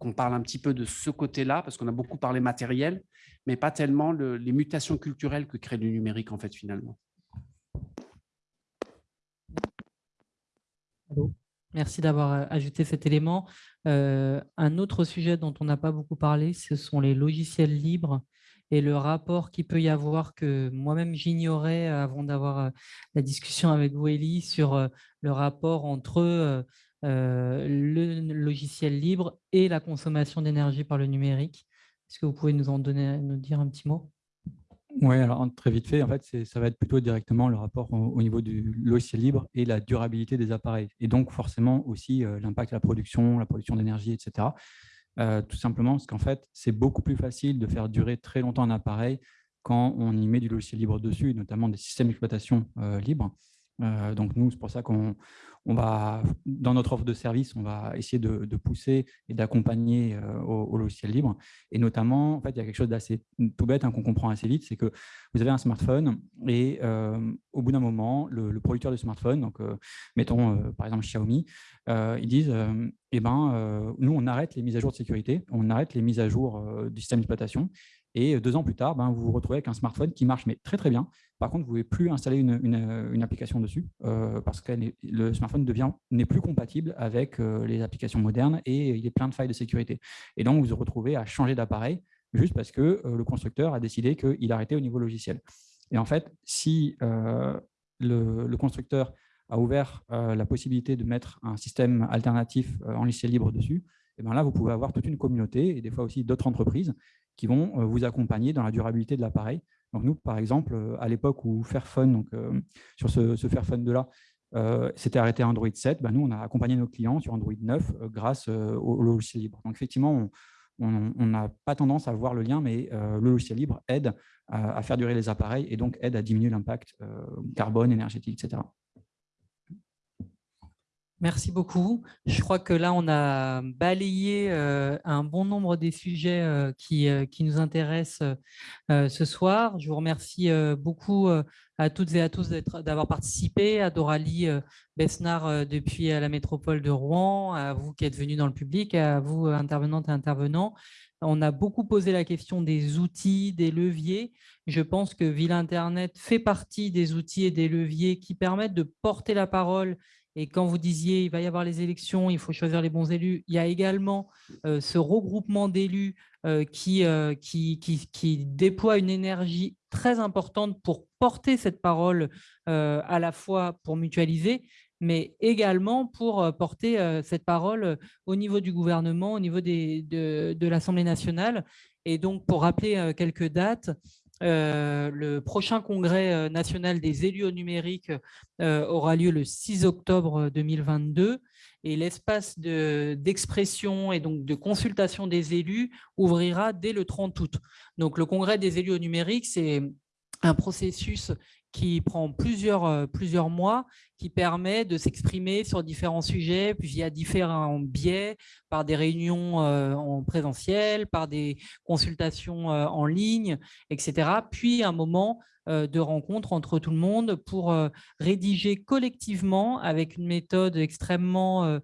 qu'on parle un petit peu de ce côté-là, parce qu'on a beaucoup parlé matériel, mais pas tellement les mutations culturelles que crée le numérique, en fait, finalement. Merci d'avoir euh, ajouté cet élément. Euh, un autre sujet dont on n'a pas beaucoup parlé, ce sont les logiciels libres et le rapport qu'il peut y avoir que moi-même j'ignorais avant d'avoir euh, la discussion avec vous, Elie, sur le rapport entre le logiciel libre et la consommation d'énergie par le numérique. Est-ce que vous pouvez nous en donner, nous dire un petit mot? Oui, alors très vite fait, en fait, ça va être plutôt directement le rapport au, niveau du logiciel libre et la durabilité des appareils. Et donc, forcément, aussi euh, l'impact de la production, la production d'énergie, etc. Euh, tout simplement parce qu'en fait, c'est beaucoup plus facile de faire durer très longtemps un appareil quand on y met du logiciel libre dessus, notamment des systèmes d'exploitation euh, libres. Donc, nous, c'est pour ça qu'on on va, dans notre offre de service, on va essayer de, pousser et d'accompagner euh, au, logiciel libre. Et notamment, en fait, il y a quelque chose d'assez tout bête hein, qu'on comprend assez vite, c'est que vous avez un smartphone et euh, au bout d'un moment, le, producteur de smartphone, donc euh, mettons par exemple Xiaomi, ils disent eh ben, nous, on arrête les mises à jour de sécurité, on arrête les mises à jour du système d'exploitation et deux ans plus tard, ben, vous vous retrouvez avec un smartphone qui marche mais très très bien. Par contre, vous ne pouvez plus installer une, application dessus euh, parce que le smartphone n'est plus compatible avec euh, les applications modernes et il est plein de failles de sécurité. Et donc, vous vous retrouvez à changer d'appareil juste parce que euh, le constructeur a décidé qu'il arrêtait au niveau logiciel. Et en fait, si le, constructeur a ouvert la possibilité de mettre un système alternatif en logiciel libre dessus, et eh bien là, vous pouvez avoir toute une communauté et des fois aussi d'autres entreprises qui vont euh, vous accompagner dans la durabilité de l'appareil. Donc nous, par exemple, euh, à l'époque où Fairphone, donc euh, sur ce, ce Fairphone 2-là, s'était arrêté Android 7, bah, nous, on a accompagné nos clients sur Android 9 grâce au logiciel libre. Donc effectivement, on n'a pas tendance à voir le lien, mais le logiciel libre aide à, faire durer les appareils et donc aide à diminuer l'impact carbone, énergétique, etc. Merci beaucoup. Je crois que là, on a balayé euh, un bon nombre des sujets euh, qui, euh, qui, nous intéressent ce soir. Je vous remercie beaucoup à toutes et à tous d'avoir participé, à Doralie Besnard depuis la métropole de Rouen, à vous qui êtes venus dans le public, à vous intervenantes et intervenants. On a beaucoup posé la question des outils, des leviers. Je pense que Ville Internet fait partie des outils et des leviers qui permettent de porter la parole et quand vous disiez il va y avoir les élections, il faut choisir les bons élus, il y a également euh, ce regroupement d'élus euh, euh, qui, déploie une énergie très importante pour porter cette parole à la fois pour mutualiser, mais également pour porter cette parole au niveau du gouvernement, au niveau de l'Assemblée nationale. Et donc, pour rappeler quelques dates, euh, le prochain congrès euh, national des élus au numérique euh, aura lieu le 6 octobre 2022 et l'espace d'expression et donc de consultation des élus ouvrira dès le 30 août. Donc le congrès des élus au numérique, c'est un processus qui prend plusieurs, euh, plusieurs mois, qui permet de s'exprimer sur différents sujets via différents biais, par des réunions euh, en présentiel, par des consultations euh, en ligne, etc. Puis un moment de rencontre entre tout le monde pour rédiger collectivement avec une méthode extrêmement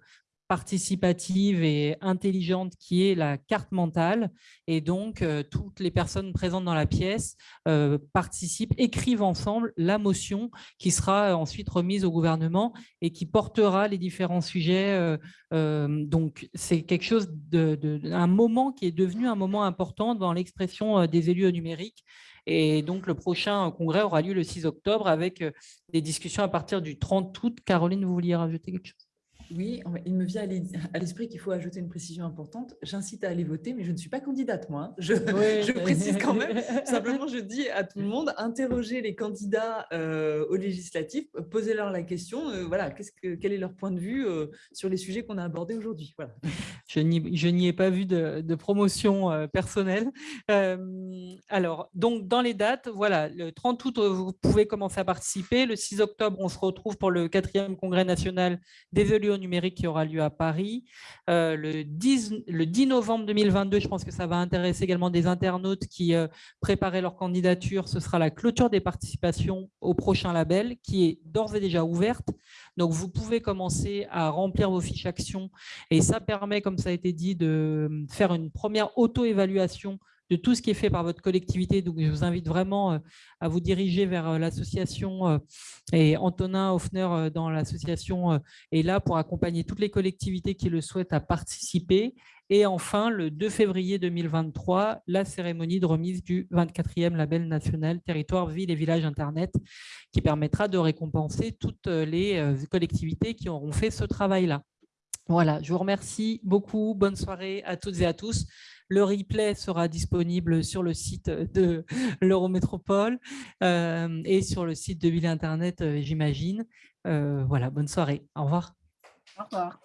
participative et intelligente qui est la carte mentale. Et donc, euh, toutes les personnes présentes dans la pièce euh, participent, écrivent ensemble la motion qui sera ensuite remise au gouvernement et qui portera les différents sujets. Euh, donc, c'est quelque chose de, de, un moment qui est devenu un moment important dans l'expression des élus au numérique. Et donc, le prochain congrès aura lieu le 6 octobre avec des discussions à partir du 30 août. Caroline, vous vouliez rajouter quelque chose? Oui, il me vient à l'esprit qu'il faut ajouter une précision importante. J'incite à aller voter, mais je ne suis pas candidate, moi. Hein. Je, précise quand même. Simplement, je dis à tout le monde, interrogez les candidats euh, aux législatives, posez-leur la question, euh, voilà, que, quel est leur point de vue euh, sur les sujets qu'on a abordés aujourd'hui. Voilà. Je n'y ai pas vu de, promotion personnelle. alors, donc, dans les dates, voilà, le 30 août, vous pouvez commencer à participer. Le 6 octobre, on se retrouve pour le quatrième congrès national des élus numérique qui aura lieu à Paris. Euh, le, 10, le 10 novembre 2022, je pense que ça va intéresser également des internautes qui euh, préparaient leur candidature. Ce sera la clôture des participations au prochain label qui est d'ores et déjà ouverte. Donc, vous pouvez commencer à remplir vos fiches actions et ça permet, comme ça a été dit, de faire une première auto-évaluation de tout ce qui est fait par votre collectivité. Donc, je vous invite vraiment euh, à vous diriger vers euh, l'association euh, et Antonin Hoffner dans l'association est là pour accompagner toutes les collectivités qui le souhaitent à participer. Et enfin, le 2 février 2023, la cérémonie de remise du 24e label national Territoire, Ville et Village Internet qui permettra de récompenser toutes les collectivités qui auront fait ce travail-là. Voilà, je vous remercie beaucoup. Bonne soirée à toutes et à tous. Le replay sera disponible sur le site de l'Eurométropole euh, et sur le site de Ville Internet, euh, j'imagine. Euh, voilà, bonne soirée. Au revoir. Au revoir.